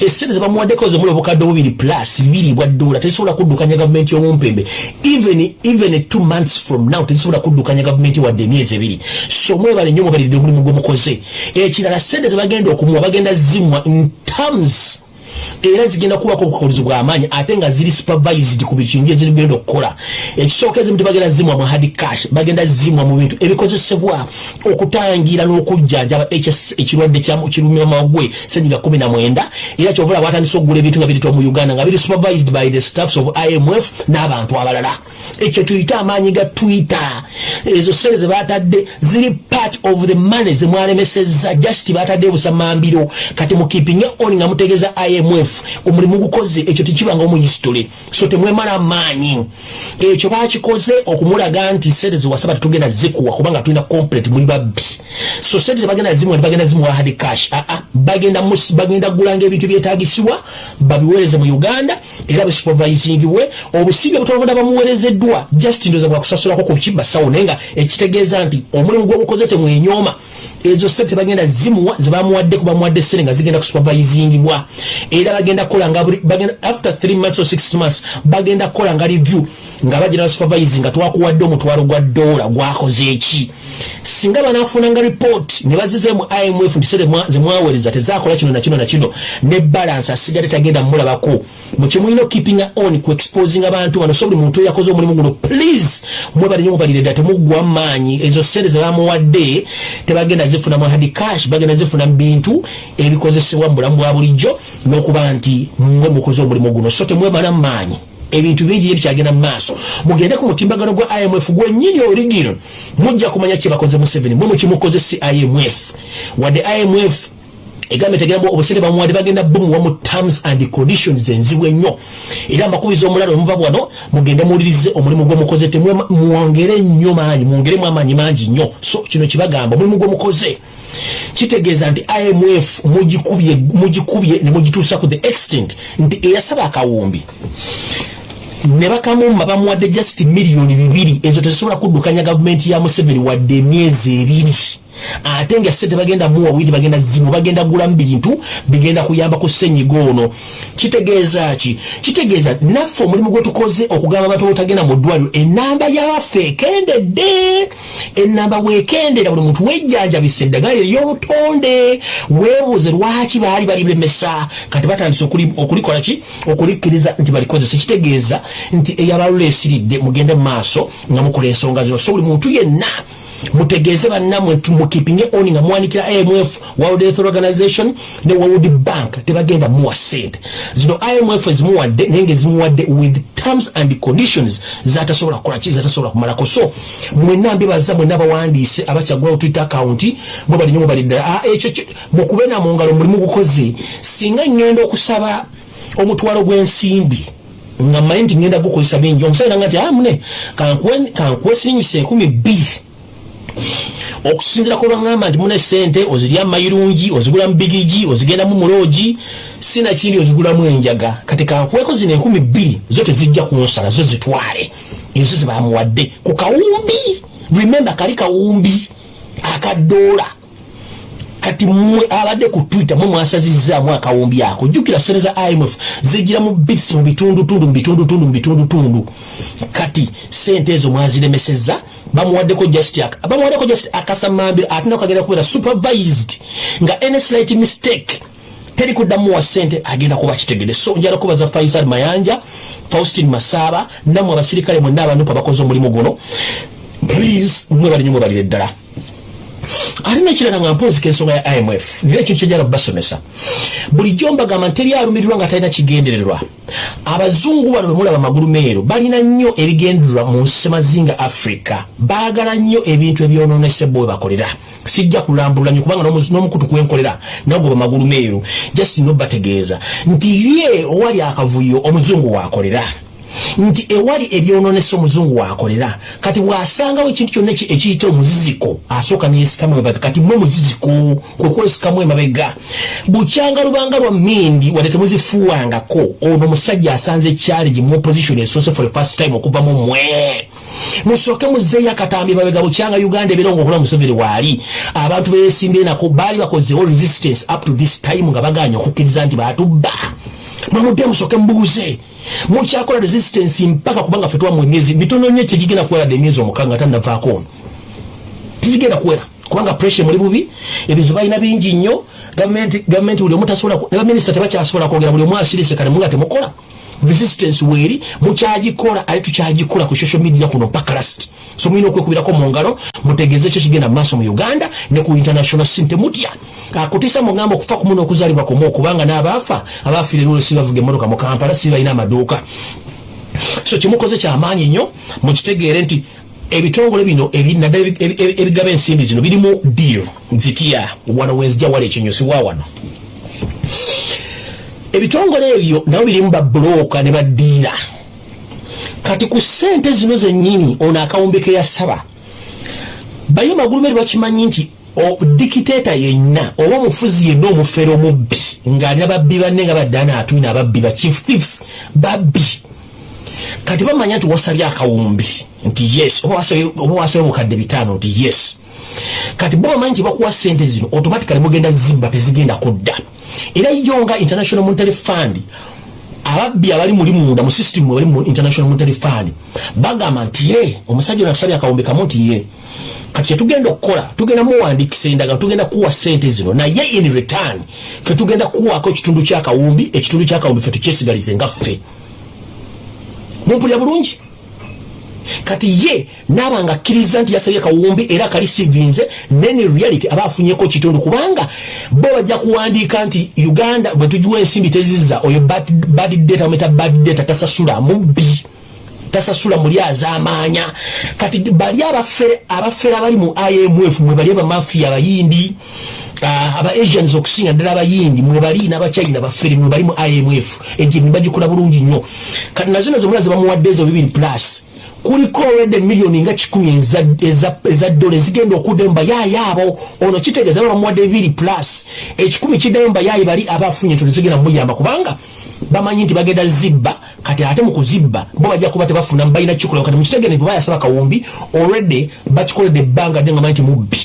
esente zebamuwaddeko zomuli obukadde obubiri plus bibiri bwa dola tezisobola kuddukanya gavumenti y'omumpembe. Even even two months from now tezisobola kuddukanya gavumenti wadde emyezi ebiri. So mwebale nnyo mwebalidde omulimu gwe mukoze. Ekirala sente zebagenda okumuwa bagenda zimwa in terms era zigenda kubako obukagulizi bw'amaanyi ate nga ziri supervised ku bikintu ezigenda okukola. Ekisooka ezimu tebagenda zimwa mu hard cash bagenda zimwa mu bintu ebikozesebwa okutangira n'okujjanjaba ekirwadde kirumamagwe senyiga kumi na mwenda era kyovula batandise okugula ebintu nga biritwa mu uganda nga biri supervised by the staffs of imf n'abantu abalala. Ekyo tuyite amaanyi ga twitter. Ezo sente zebatadde ziri part of the money zemwalemesezza just batadde busamambiro kati mukipinge on nga mutegeeza imf omulimu gukoze ekyo tekibanga mu history. So temwemala maanyi. Ekyo bakikoze okumulaga nti sente zewasaba tetugenda zikuwa kubanga tulina complete muli babbi. So sente tebagenda zimuwa tebagenda zimuwa hard cash. Aa bagenda bagenda gulanga ebintu byetagisibwa babiweereze mu uganda era bisupervisingibwe obusibe butonda bamuweerezeddwa just ndoza bwakusasulako ku kibasawo naye nga ekitegeeza nti omulimu gwobukoze temwenyoma ezo sente bagenda zimuwa zebamuwadde kubamuwadde sente nga zigenda kusupervisingibwa. Era bagenda kukola nga bagenda after 3 months or 6 months bagenda kukola nga review nga bagenda supervise nga twakuwadde omutwalo gwa dola gwakoze eki? Singa banafunanga report ne bazizemu imf nti zemwaweereza tezakola kino nakino nakino ne balance asigale tagenda mulabako. Mukimulina keeping on ku exposing abantu bano so buli muntu oyo yakoze omulimu guno please mwebali nyo mubalire ddala temuggwa maanyi. Ezo sente zebamuwadde tebagenda zifuna mu hard cash bagenda zifuna mu bintu ebikozesebwa mu bulamu bwa bulijjo n'okuba nti mwe mukoze omulimu guno so temwebala maanyi ebintu bingi ye bikyagenda mu maaso. Mugende ku mutimbagano gwa imf gwennyini origino mujja kumanya kyebakoze museveni mwe mukimukoze si imf wadde imf egambe tegenda obusente bamuwadde bagenda bumuwa mu terms and conditions enzibu ennyo. Era mbakubiza omulala omuva bwano mugende muwulirize omulimu gwemukoze temwongere nnyo maanyi mwongeremu amaanyi mangi nnyo. So kino kibagamba omulimu gwemukoze kitegeeza nti imf mugikubye ne mugituusa ku the extent nti eyasaba akawumbi ne bakamumma bamuwadde just miliyoni bibiri. Ezo tezisobola kuddukanya gavumenti ya museveni wadde emyezi ebiri ate nga sente bagenda muwa witi bagenda zimu bagenda gulamu bintu bigenda kuyamba ku senyiga ono. Kitegeeza ki? Kitegeeza naffe omulimu gwe tukoze okugamba abantu botagenda mu ddwaliro enamba yabaffe ekendedde enamba bwekendera buli muntu wejjanjabisa eddagala ery'obutonde weebuuze lwaki baali balilemesa kati batandise okulikola ki? Okulikkiriza nti balikozesa. Kitegeeza nti eyabalula esiridde mugende mu maaso nga mukola ensonga zino. So buli muntu yenna mutegeeze bannamwe mukipinge oni nga muwanikira imf world health organization ne world bank. Tebagenda muwa sente zino imf ezimuwadde naye nga ezimuwadde with terms and conditions zatasobola kukola ki? Zatasobola kumalako so mwenna mbibaza mwenna abawandiise abakyagulawo twitter account mwe balinyo mwe bali ddala. Ekyo mukube namwo ngalo mulimu gukoze. Singa ngenda okusaba omutwalo gw'ensimbi nga mmanyi nti ngenda gukozesa bingi. Omusajja nanga nti amune kankuwe siringisa enkumi bbiri okusinzira kulwagamba nti muna sente ozirya mayirungi ozigulamu bigigi ozigendamu mulogi sinakindi ozigulamu enjaga. Kati kankuweko zino enkumi bbiri zo tezijja kunsala zo zitwale. Ezo zebamuwadde ku kawumbi remembe kali kawumbi akadoola kati mwe abadde ku twitter mwe mwasazizaamu akawumbi ako. Jjukira sente za imf zigira mu bits mu bitundutundu mu bitundutundu mu bitundutundu. Kati sente ezo mwaziremeseza bamuwaddeko just bamuwaddeko just akasamambiro ate nakagenda kubeera supervised. Nga any slight mistake teri kuddamu wa sente agenda kuba kitegede so njala kubaza faisal mayanja faustin masaaba nammwe abasirikale mwenna abanupu abakoze omulimu guno. Please mwebalinyo mwebalire ddala ate nekirala nga mpoozika ensonga ya imf nira ekintu kyejala kubasomesa bulijjo mbagamba nteri alumirirwa nga talina kigendererwa. Abazungu bano bemulaba magulu meero balina nnyo ebigendererwa mu nsemazinga africa. Baagala nnyo ebintu ebyononesebwa we bakolera. Sijja kulambulula nyo kubanga n'omukutu kwenkolera nagwo bamagulu meero. Jasino bategeeza. Nti ye owali akavuyo omuzungu waakolera nti ewali ebyononesa omuzungu wakolera. Kati bwasangawo ekintu kyonna ekiyita omuziziko? Asooka neyesikamu emabega. Kati mwe muziziko kwekwesikamu emabega. Bukyanga lubanga lwa mindi wadde temuzifuwangako. Ono omusajja asanze challenge mu opposition esoose for first time okuva mu mwe musooke muzeeyo akatambi mabega bukyanga uganda ebeera nga okola museveni waali abantu beyesimbire nako baali bakozewo resistance up to this time nga baganya okukkiriza nti batubba mwemudde musooke mubuuze mukyakola resistance mpaka kubanga fe twamu emyezi mitono nnyo kyegigenda kuwera dde emyezi omukaaga tannavaako ono. Tegigenda kuwera kubanga pressure muli bubi ebizibu balina bingi nnyo gavumenti buli omu tasobola ne baminisita tebakyasobola kwogera buli omu asirise kale munga temukola resistance weeri mukyagikola ate tukyagikola ku social media kuno mpaka last. So mulina okwekubirako mu ngalo mutegeeze ekyo kigenda mu maaso mu uganda ne ku international sin temutya akutiisa mugamba okufa kumu n'okuzaalibwa kumu okubanga n'abaafa abaafiire lwolo si bavuga emmotoka mu kampala si balina amaduuka. So kimukoze kyamaanyi nnyo mukitegeere nti ebitongole bino naddala ebigaba ensimbi zino birimu deal. Zitya wano wenzija wala ekinyusiwa wano. Ebitongole ebyo nabo birimu babulooka ne baddiira kati ku ssente zino zennyini ono akawumbi ke yasaba bayo magulu meri bakimanyi nti dikiteeta yenna oba omufuzi yenna omufere omubbi ng'alina babbi banne nga baddaana atwina ababbi ba chief thieves babbi. Kati bamanya nti wasabye akawumbi nti yes oba wasabye mukadde bitaano nti yes. Kati bo bamanyi nti bakuwa ssente zino automatically mugenda zimba tezigenda kudda. Era yo nga international monetary fund ababbi abali muli munda mu system abali mu international monetary fund bagamba nti ye omusajja ono atusabye akawumbi kamu nti ye kati kyetugenda okukola tugenda muwandikisa endagano tugenda kuwa sente zino naye in return fe tugenda kuwaako ekitundu kyakawumbi ekitundu kyakawumbi fe tukyesigalize nga ffe. Mumpulira bulungi? Kati ye naaba nga akkiriza nti yasabye kawumbi era kalisivinze nene reality aba afunyeko kitundu kubanga bo bajja kuwandiika nti uganda bwe tugiwa ensimbi teziza oyo bad data ometa bad data tasasula mubbi tasasula muli azamaanya kati bali abafere abali mu imf mwe bali abamafiya abayindi uh, aba asians okusinga ddala abayindi mwe bali n'abachina bafere mwe bali mu imf egyo nibagikola bulungi nnyo. Kati nazino zomula zebamuwadde ezo bibiri plus. Kuliko olwedde miliyoni nga kikumi eza dola ezigenda okuddayo mubayaayi abo. Ono kitegeeza ba bamuwadde bibiri plus. Ekikumi kiddayo mubayaayi bali abafunye entono zigenda mumuyamba kubanga bamanyi nti bagenda zibba. Kati ate mukuzibba bo bajja kuba tebafuna balina kikola kati mukitegere nti bayasaba kawumbi olwedde bakikoledde ebbanga dde nga manyi nti mubbi.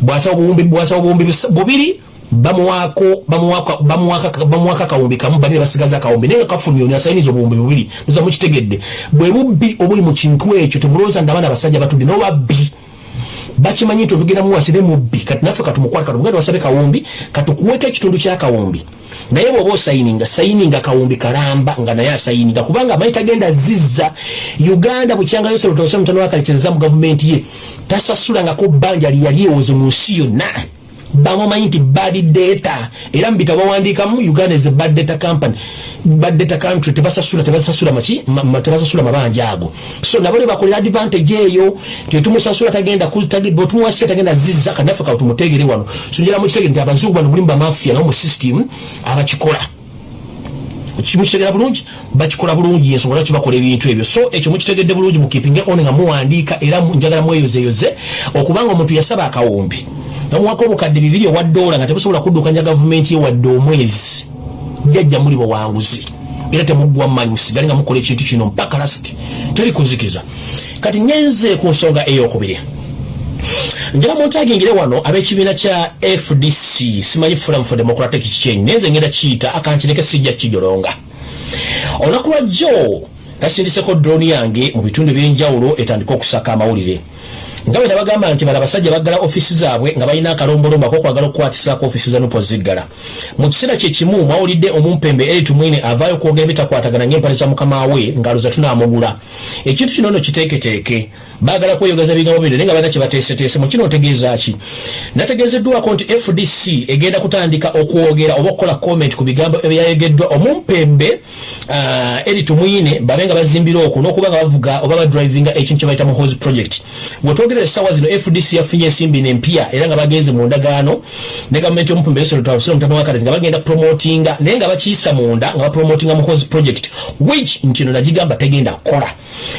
Bwasaba obuwumbi bwasaba obuwumbi bubiri bamuwako bamuwaka akawumbi kamu bali basigaza akawumbi naye nga kafulumye ono asayiniza obuwumbi bubiri oza mukitegedde bwe bubbi obuli mu kintu ekyo temulowooza nti abaana abasajja batudde nobabbi bakimanyi nti otugenda muwasire mubbi kati naffe katumukwata katugenda wasabe kawumbi katukuweko ekitundu kyakawumbi naye bwoba osayininga sayininga kawumbi kalamba nga naye asayininga kubanga amanyi tagenda zizza. Uganda bukyanga yose lutose mutano wakalekereza mu gavumenti ye tasasulangako bbanja lyali ewoze mu nsi yonna. Bamumanyi nti bad data era mubitabo bawandiikamu uganda is a bad data company bad data country tebasasula tebasasula maki tebasasula mabanja ago. So nabo nebakolera advantage eyo tetumusasula tagenda bwetumuwasira tagenda zizza kanaffe kawe tumutegere wano. So njala mukitegere nti abazungu bano mulimu bamafia nabo mu system abakikola. Mukitegera bulungi? Bakikola bulungi ensonga lwaki bakola ebintu ebyo. So ekyo mukitegedde bulungi mukipinge on nga muwandiika era njagala mweyozeyoze okubanga omuntu yasaba akawumbi namuwako obukadde bibiri owa dola nga tebusobola kuddukanya gavumenti ye wadde omwezi jajja muli bawanguzi. Era temuggwa manyusi gali nga mukola ekintu kino mpaka lasti teri kuzikiza. Kati ngenze ku nsonga eyokubiri. Njala muntagingire wano ab'ekibiina kya fdc simanyi forum for democratic change nenze ngenda kiyita akankireke sijja kijolonga. Olunaku lwajjo nasindiseko droni yange mu bitundu ebyenjawulo etandika okusaka amawulire nga bwe nabagamba nti bano abasajja baggala ofisi zaabwe nga balina akalombolombo akokwagala okukwatisaako ofisi za nupo ziggala. Mu kiseera kyekimu mwawulidde omumpembe eritumwine avaayo okwogera bitakwatagana ng'empale za mukama we ngaloza tunaamugula. Ekintu kino no kiteeketeeke. Baagala kweyogeza bigambo bino naye nga balina kyebateeseteese mu kino otegeeza ki? Nategeezeddwako nti fdc egenda kutandika okwogera oba okukola comment ku bigambo ebyayogeddwa omumpembe uh, eritumwine babe nga bazimbira okwo n'okuba nga bavuga oba badrivinga ekintu kyebayita muhozi project wetwogerera essaawa zino fdc yafunye ensimbi nempya era nga bagenze mu ndagaano ne gavumenti mutano nga bagenda promotinga naye nga bakiyisa munda nga bapromotinga muhozi project which nti no nagigamba tegenda kukola.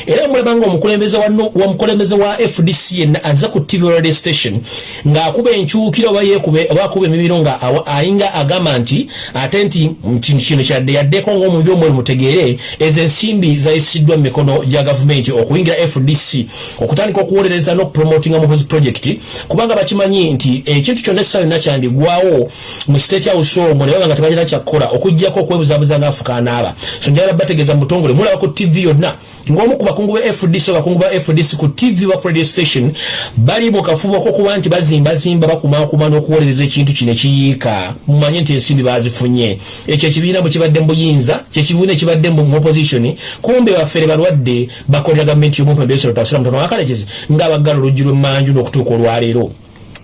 Era mulaba nga omukulembeze wa mukulembeze wa fdc yenna aza ku tv radio station ng'akuba enkyukira oba yekube oba akuba emibiro nga ayinga agamba nti ate nti kintu kino kyadde yaddeko ng'omubiri omweri mutegeere ezo ensimbi zayisiddwa mu mikono gya gavumenti okuyingira fdc okutandika okuwolereza n'okupromotinga muhozi project kubanga bakimanyi nti ekintu kyonna essaawa yonna kyandigwawo mu state house omwo ne baba nga tebalina kyakkola okugjako okwebuzabuza ngaafukaanaaba so njagala bategeeza mu butongole mulaba ku tv yonna ng'omu ku bakungu ba fdc abakungu ba fdc ku tv wa radio station bali mu kafubo kokuba nti bazimbazimba bakumakuma n'okuwolereza ekintu kino ekiyiika mumanye nti ensimbi bazifunye. Ekyo ekibiina bwe kibadde mubuyinza kyekibiina ekibadde mu opposition kumbe baffere balwadde bakolera gavumenti y'omumpebesirotawusiramutono wakalekezi ng'abaggala oluggi lw'emmanju n'okutuuka olwaleero.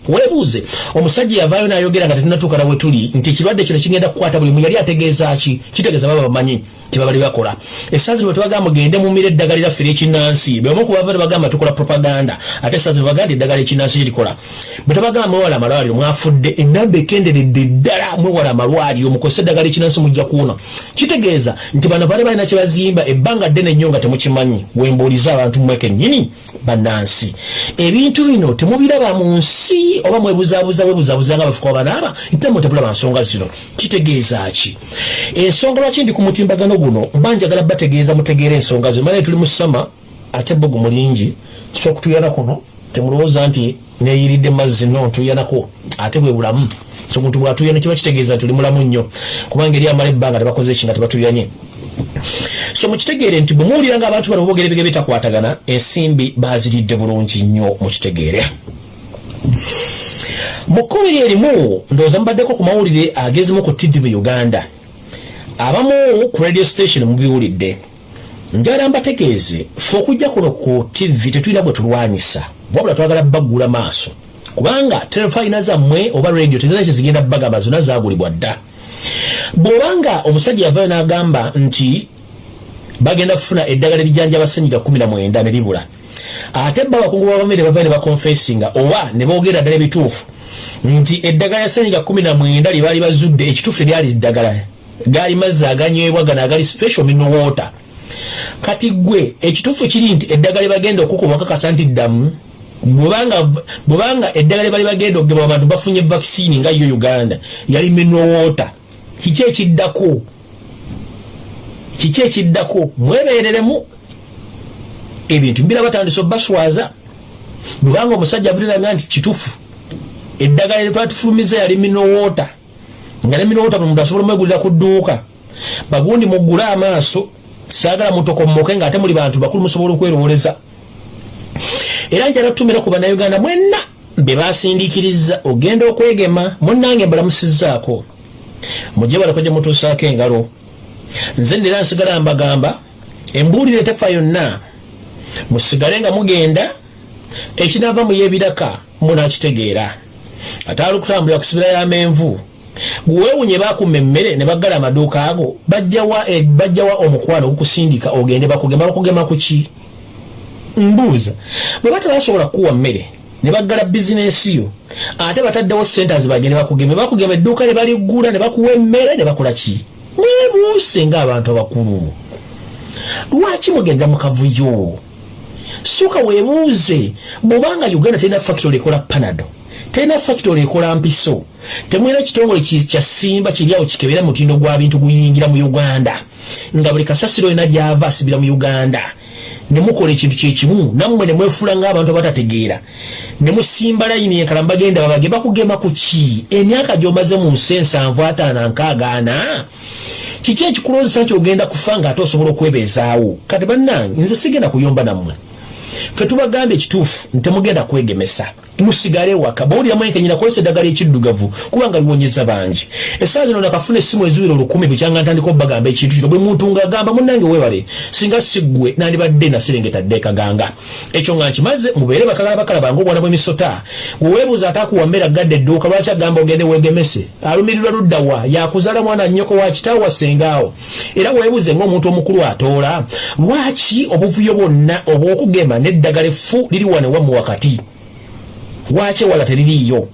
Webuuze omusajja yavaayo n'ayogera nga tetunatuuka nawe tuli nti ekirwadde kino kigenda kukwata buli mu yali ategeeza ki? Kitegeeza baba bamanyi tebabali bakola. Essaazi lwe tebagamba mugende mumira eddagala lyaffe ery'ekinnansi beomu kubava tebagamba tukola propaganda ate essaazi lwe bagamba eddagala ekinnansi kirikola bwe tebagamba mwewala amalwaliro mwafudde enamba ekenderedde ddala mwewala amalwaliro mukozesa eddagala ekinnansi mujja kuwona. Kitegeeza nti bano bali balina kye bazimba ebbanga ddene nnyo nga temukimanyi. Wembuuliza abantu mmweke nnyini bannansi ebintu bino temubiraba mu nsi oba mwebuzaabuza webuzabuza nga bafuka banaaba nti namwe tebulaba nsonga zino. Kitegeeza ki? Ensonga lwaki ndi ku mutimbagano guno mba njagala bategeeza mutegeera ensonga zino manaye tuli mu ssama ate bogu mulingi kyokutuyana kuno temulowooza nti neyiridde mazzi no ntuyanako ate bwe bulamu. Omuntu bwatuyana kiba kitegeeza tuli mulamu nnyo kubanga eri amala ebbanga tebakoze eki nga tebatuyanye. So mukitegeere nti bwe muwulira nga abantu bano boogera ebigere bitakwatagana ensimbi baziridde bulungi nnyo mukitegeere mu kkumi erimu ndowooza mubaddeko ku mawulire agezimu ku tv uganda abamu ku radio station mubiwulidde. Njagala mbategeeze fe okujja kuno ku tv tetulina bwe tulwanyisa wabula twagala baggula maaso. Kubanga terefayina zammwe oba radio tezina kyezigenda bagamba zonna zagulibwa dda. Bw'obanga omusajja yavayo n'agamba nti bagenda kufuna eddagala kumi na mwenda ne libula ate bba abakungu babamere bavayo ne bakonfesinga oba ne boogera ddala ebituufu nti eddagala ya ssenyiga kumi na mwenda lye baali bazudde ekituufu teryali ddagala gaali mazzi aganywebwa gano agali special mineral water. Kati gwe ekituufu kiri nti eddagala bagenda okukuba kakasa nti ddamu bwebanga eddagala bali bagenda okugema abantu bafunye vaccine nga yo uganda yali mineral water kiki ekiddako? Kiki ekiddako? Mwebereremu ebintu mbira batandisa obaswaza. Bwebanga omusajja avuliranga nti kitufu eddagala lyetwatufulumiza yali mineral water nga ne mineral water buli muntu asobola omwegulira ku dduuka. Bagundi muggule amaaso saagala mutokomoke nga ate muli bantu bakulu musobola okwerowoleza. Era njala tutumira ku bannayuganda mwenna be basindikiriza ogenda okwegema munnange mbalamusizzaako mujje balako gye mutuusaako engalo. Nze ndera nsigala mbagamba embuulire tefa yonna. Musigale nga mugenda ekinaava mu y'ebiraka munakitegeera ate alukutambulira kusibira y'amenvu gweewunye baakuma emmere ne baggala amaduuka ago bajjawa bajjawa omukwano ogukusindika ogende bakugema bakugema ku ki? Mbuuza. Bwe bata basobola kukuwa mmere ne baggala bizinensi yo ate bataddewo centers bagende bakugeme bakugema edduuka ne baliggula ne bakuwa emmere ne bakola ki? Mwebuuse ng'abantu abakulu. Lwaki mugenda mu kavuyo? Suka weebuuze bw'obanga uganda terina factory ekola panado terina factory ekola mpiso. Temwina kitongole kya simba kiryawo kikebera mutindo gwa bintu guyingira mu uganda. Nga buli kasasiro yona gyava asibira mu uganda. Nemukola ekintu kyekimu nammwe nemwefula ng'abantu abatategeera. Nemusimba layini ekala bagenda babage bakugema ku ki? Emyaka gy'omaze mu nsi ensanvu ataano nkaaga ana. Kiki ekikulozesa nti ogenda kufa ng'ate osobola okwebeezaawo? Kati bannange nze sigenda kuyomba nammwe. Fe tubagambye ekituufu ntemugenda kwegemesa musigale waka bawulira mwenke nyina kozesa eddagala ekiddugavu kubanga liwonyeza bangi. Essaawa zino nakafuna essimu eziwira olukumi bukyanga ntandika obbagamba ekintu kino bwe muntu ngaagamba munnange weewale singa siggwe nandibadde naserengeta ddekaganga ekyo nga nkimaze mubeere bakagala bakalabanga obwana bw'emisota. Weweebuuza ate akuwa mmere agadde edduuka lwaki agamba ogende weegemese? Alumirirwa luddawa yakuzaala mwana nnyoko wa kitaawo wasengaawo era weebuuze ng'omuntu omukulu atoola lwaki obuvuyo bwonna obw'okugema n'eddagala effu liri wane wamu wakati lwaki ewala teririiyo?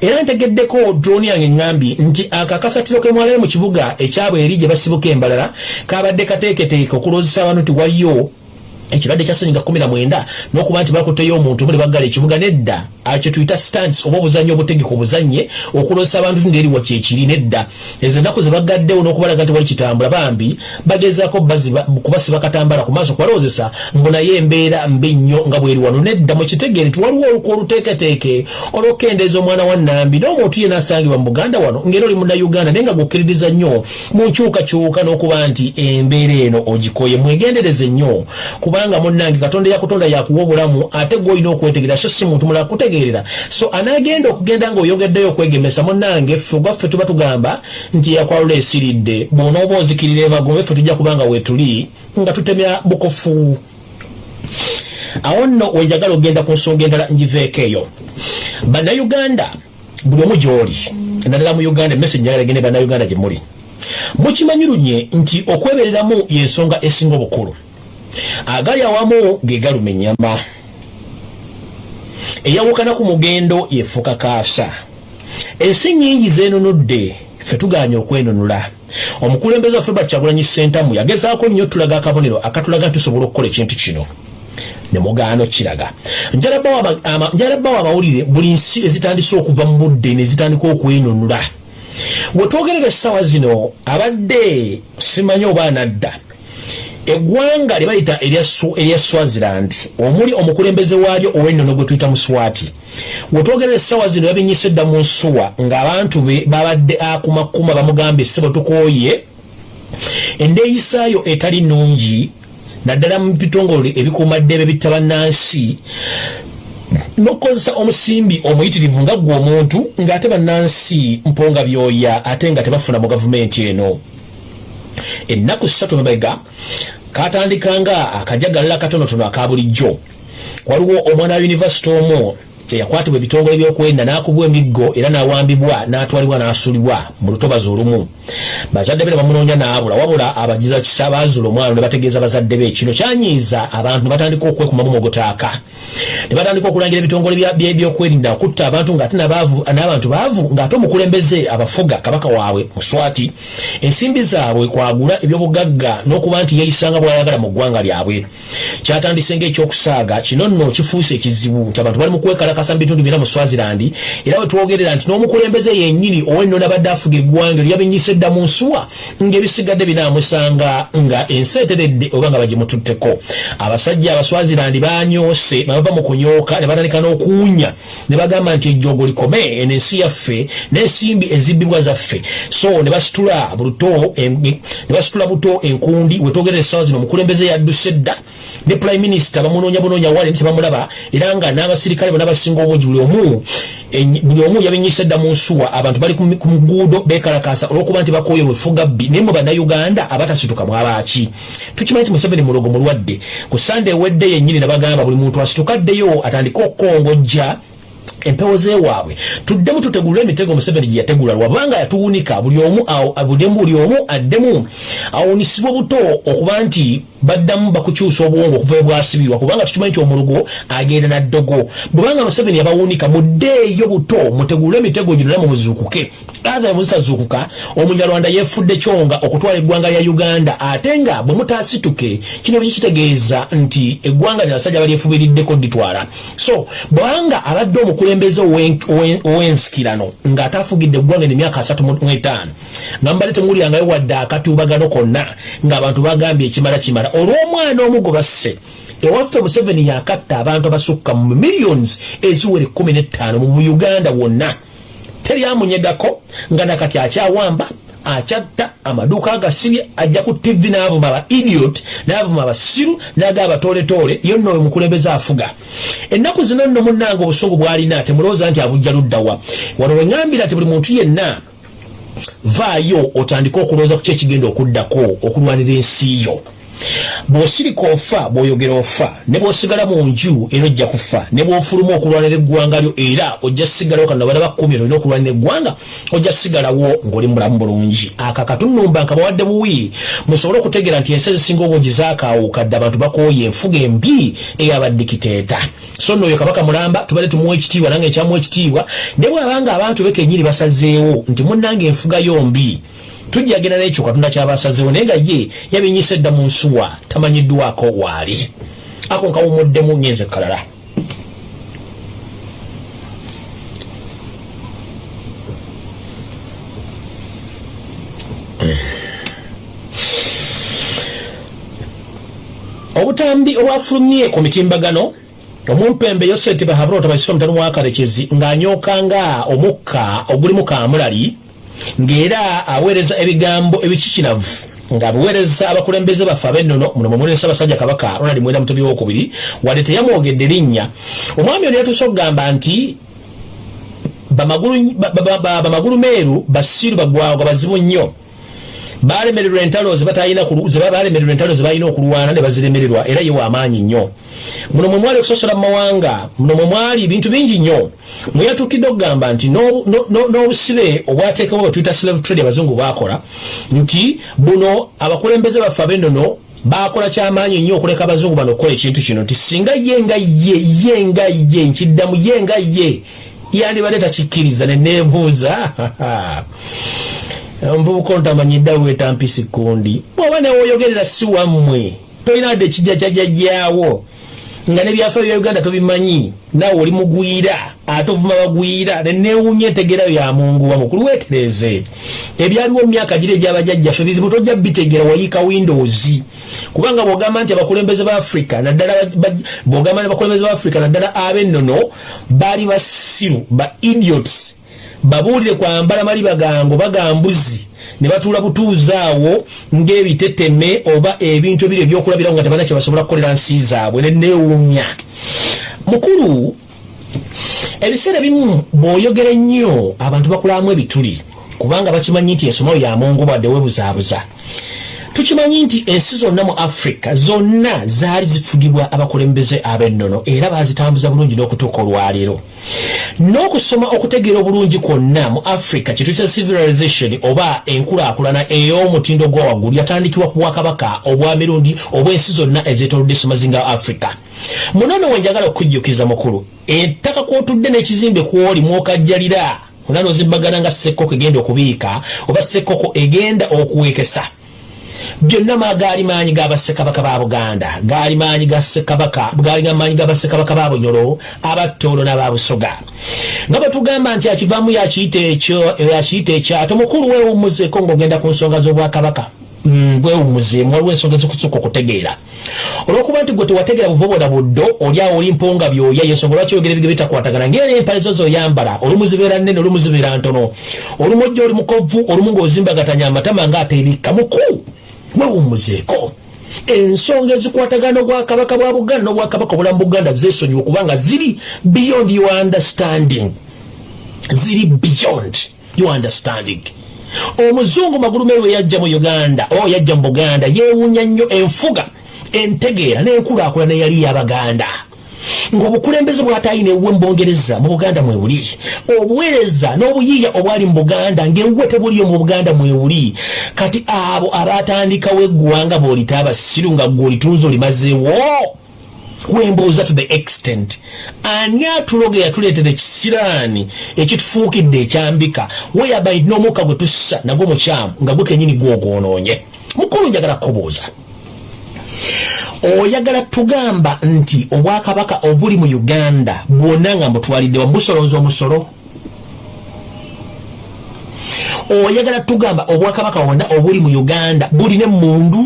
Era ntegeddeko droni yange ŋŋambi nti akakasatiro ke mwalayo mu kibuga ekyabwe eri gye basibuka embalala kabadde kateeketeeke okulozesa abantu ti waliyo ekirwadde kya senyiga kumi na mwenda n'okuba nti bakuteyo omuntu muli baggala ekibuga nedda kye tuyita stants oba obuzannyo obutegeka obuzannye okulozesa abantu ti ndeeriwa kyekiri nedda. Ezo ennaku ze bagaddewo n'okubalaga nti wali kitambula bambi bagezaako kubasiba katambala ku maaso kubalowozesa mbu naye embeera mbi nnyo nga bweri wano nedda. Mukitegeere ti waliwo oluku oluteeketeeke olw'okukendeeza omwana wa nnambi n'omuntu ye n'asangibwa mu buganda wano ngeri oli munnayuganda naye nga gwokkiririza nnyo mu nkyukakyuka n'okuba nti embeera eno ogikoye. Mwegendereze nnyo kubanga munnange katonda yakutonda yakuwa obulamu ate gweolina okwetegerera so si muntu mulala kutegeerera. So anagenda okugenda ngaoyongeddeyo okwegemesa munnange ffe ogwaffe tuba tugamba nti yakwalula esiridde bw'onooba ozikirira emagombe ffe tujja kubanga weetuli nga tutemya bukofu. Awo nno wenjagala ogenda ku nsonga endala ngiveeko eyo. Bannayuganda buli omu gy'oli naddala mu uganda emesi njagala gende bannayuganda gye muli. Mukimanyi lunye nti okwebereramu y'ensonga esinga obukulu agali awamu ge galuma ennyama eyawukana ku mugendo yefuuka kaasa. Ensi nnyingi zeenunudde ffe tuganye okwenunula. Omukulembeze waffe bakyagulanyi sentamu yagezaako nnyo tulaga akabonero akatulaga tusobola okukola ekintu kino. Nemugaano kiraga. Njalabbawo amawulire buli nsi ezitandise okuva mu budde nezitandika okwenunula. Wetwogerera essaawa zino abadde simanyi oba anadda eggwanga lye bayita erya swaziland omuli omukulembeze waalyo ow'ennono gwe tuyita muswati wetwogerera essaawa zino yabinyisa edda mu nsuwa ng'abantu be babadde akumakuma bamugambye ssebo tukooye endeeyisaayo etali nnungi naddala mu bitongole ebikuumaddebe bitta bannansi nokukozesa omusimbi omuyitirivu nga gwe omuntu ng'ate bannansi mponga byoya ate nga tebafuna mu gavumenti eno ennaku ssatu mabega katandikanga akajagalala katonotono aka bulijjo. Waliwo omwana wa yunivasite omu eyakwatibwa ebitongole byokwenda n'akubwa emiggo era n'awambibwa n'atwalibwa n'asuulibwa mu lutobazi olumu bazadde be ne bamunoonya n'abula wabula abagiza kisa baazula omwana ne bategeeza bazadde be. Kino kyanyiiza abantu ne batandika okwekumamu mogotaaka. Ne batandika okulangira ebitongole byokwerinda okutta abantu ng'ate n'abantu baavu ng'ate omukulembeze abafuga kabaka waabwe muswati ensimbi zaabwe kwagula ebyobugagga n'okuba nti yeeyisanga bw'ayagala mu ggwanga lyabwe. Kyatandise ng'ekyokusaaga kino nno kifuuse ekizibu nti abantu bali mu kwekalakasa mu bitundu byonna mu swazirandi era bwe twogerera nti n'omukulembeze yennyini ow'ennono abadde afuga eggwanga eryo yabinyisa edda mu nsuwa ng'ebisigadde binaamusanga nga ensi eteredde oba nga bagimututteko. Abasajja abaswazirandi banyoose ne bava mu kunyooka ne batandika n'okuwunya ne bagamba nti ejjoogo likome eno ensi yaffe n'ensimbi ezibbibwa zaffe. So ne basitula buto ne basitula buto enkundi wetwogerera essaawa zino omukulembeze yadduse dda ne prime minister bamunoonya bunoonya wali nti bamulaba era nga n'abasirikale bonna basinga obungi. Buli omu buli omu yabinyisa edda mu nsuwa abantu bali ku muguudo bekalakasa olwokuba nti bakooye wefuga bbi naye mu bannayuganda abatasituka mwabaaki tukimanyi nti museveni mulogo mulwadde. Ku sande ewedde yennyini nabagamba buli muntu asitukaddeyo atandike okukongojja empewo zewaabwe tuddemu tutegulule emitego museveni gye yategula lwabanga yatuwunika buli omu buli omu addemu awunisibwe buto okuba nti baddamu bakukyusa obwongo okuva ebwasibirwa kubanga tukimanyi nti omulugo agenda naddogo. Bwebanga museveni yabawunika muddeeyo buto mutegulule emitego gino namu muzizukuke athe muzitazukuka omunyarwanda yefudde kyonga okutwala eggwanga lya uganda ate nga bwe mutaasituke kino bikitegeeza nti eggwanga lyabasajja balyefubiriddeko ditwala so bwanga abadde omukulembeze ow'ensikirano ng'ate afugidde eggwanga emyaka asatu mu etaano nga mbadde temuwulirangayo wadde akatubagano konna ng'abantu bagambye ekimala kimala olw'omwana omu gwe basse ewaffe museveni yakatta abantu abasukka mu millions eziwera ekkumi n'ettaano mu uganda wonna. Teryamunyegako nga nakati akyawamba akyatta amaduuka agasibye ajja ku tv n'avuma aba idiot n'avuma abasiru n'aga abatoletoole yonna oyo mukulembeze afuga. Ennaku zino nno munnanga obusungu bw'alina temulowooza nti abujja luddawa wano weŋŋambira nti buli muntu yenna vaayo otandike okulowooza ku ki ekigenda okuddako okulwanira ensi yo bw'osirika ofa bw'oyogera ofa ne bw'osigala mu nju era ojja kufa ne bw'ofuluma okulwanira eggwanga lyo era ojja sigalawo kana bala bakkumi olina okulwanira eggwanga ojja sigalawo ng'oli mulamu bulungi. Akakatunumba nka bawadde buwi musobole okutegeera nti ensi ezisinga obungi zaakaawuukadde abantu bakooye enfuga embi ey'abaddikiteeta so nno oyo kabaka mulamba tubadde tumuwa ekitiibwa nange ekyamuwa ekitiibwa ne bw'abanga abantu bekenyini basazeewo nti munnanga enfuga yombi tujja agenda n'ekyo katonda kyabasazewo naye nga ye yabinyisa edda mu nsuwa tamanyiddwako waali ako nkawumuddemu nyenze kalala. Obutambi obwafulumye ku mitimbagano omumpembe yoseti bahabulota baisira omutano mwakarekezi ng'anyookanga omukka ogulimu kamulali ng'era aweereza ebigambo ebikikiravu ng'abiweereza abakulembeze baffe ab'ennono muno mumuli ssaabasajja kabaka ronald mwenda mutobi wokubiri wadde teyamwogedde linnya. Omwami ono yatuuse okugamba nti bamagulu meeru basiru bagwagwa bazibu nnyo balemererwa entalo zebalemererwa entalo zebalina okulwana ne baziremererwa era ye wamaanyi nnyo. Muno mwe mwali okusosola mumawanga muno mwe mwali ebintu bingi nnyo. Mweyatuukidde okugamba nti n'obusibe obwateekawo bwetuyita slave trade abazungu bakola nti buno abakulembeze baffe ab'ennono bakola kyamaanyi nnyo okuleka abazungu bano okukola ekintu kino nti singa ye nga ye ye nga ye nkiddamu ye nga ye yandibadde takikkiriza neneebuuza [LAUGHS] omuvubuka ontamanyidde weeta mpisi kundi bwoba newoyogerera si wammwe tolina wadde ekijja kyajjajjaawo nga nebyafaayo bya uganda tobimanyi. Naawe oli mugwira ate ovuma bagwira nenewunya entegerayo yamunguwa mukulu wetereze ebyaliwo mumyaka giri egyabajjajjaffe bizibu tojja bitegera wayiika windows. Kubanga bwogamba nti abakulembeze ba africa naddala bwogamba nti abakulembeze ba africa naddala ab'ennono baali basiru ba idiots babuulire kwambala mali bagango bagambuzi ne batuula butuuzi awo ng'ebiteteme oba ebintu ebiri ebyokulabirawo nga tebalina kyebasobola kukolera nsi zaabwe neneewuunya mukulu ebiseera ebimu bw'oyogera ennyo abantu bakulamu ebituli kubanga bakimanyi nti ensomayo yamungu bwadde webuzaabuza tukimanyi nti ensi zonna mu afrika zonna zaali zifugibwa abakulembeze ab'ennono era bazitambuza bulungi n'okutuuka olwaleero. N'okusoma okutegeera obulungi kwonna mu afrika kyetuyita civilization oba enkulaakulana ey'omutindo gwa waggulu yatandikibwa ku bwakabaka obwa mirundi obw'ensi zonna ezeetolodde ssemazinga wa afrika munono we njagala okukujjukiza mukulu ettaka kwotudde n'ekizimbe kwoli mwokajjalira? Munono ozimbagana nga sekkoko egenda okubiika oba sekkoko egenda okuwekesa byonna gaali maanyi gabassekabaka ba buganda. Gaali maanyi ga ssekabaka gaali maanyi gabassekabaka ba bunyolo abattoolo n'ababusoga nga bwetugamba nti akivaamu yakiyita ekyo yakiyita ekyato mukulu weewummuzeeko ng'ogenda ku nsonga z'obwakabaka? Bwewummuzeemu waliwo ensonga ezikusuka okutegeera. Olwokuba nti gwe tewategeera buvobola buddo oliawo oli mponga byoya yensonga lwaki oyogera ebige bitakwatagana? Ngaera empale zo zoyambala olumu zibeera nnene olumu zibeera ntono. Olumu ojja oli mukovu olumu ng'ozimbagatanya amatama ng'ateebikka mukulu wewumuzeeko ensonga ezikwatagana obwakabaka bwa buganda n'obwakabaka obulamu buganda zesonyiwa kubanga ziri beyond your understanding. Ziri beyond your understanding. Omuzungu magulumeeru eyajja mu uganda o yajja mu buganda yeewunya nnyo enfuga entegeera n'enkulaakulana eyali y'abaganda ng'obukulembeze bwatayina ewuwe mu bungereza mu buganda mwebuli obuweereza n'obuyiiya obwali mu buganda ng'ewuwe tebuliyo mu buganda mwebuli kati abo abatandikawo eggwanga bwolita abasiru nga gwe olitunza olimazeewo wembuuza to the extent. Ani atuloga yatuleetera ekisiraani ekitufuukidde ekyambika? Weyaba n'omukka gwe tussa nagwo mukyamu nga gwe kenyini gwogwonoonye. Mukulu njagala kubuuza oyagala tugamba nti obwakabaka obuli mu uganda bwonna nga mbutwalidde wamubusolooza omusolo? Oyagala tugamba obwakabaka bwonna obuli mu uganda bulina emundu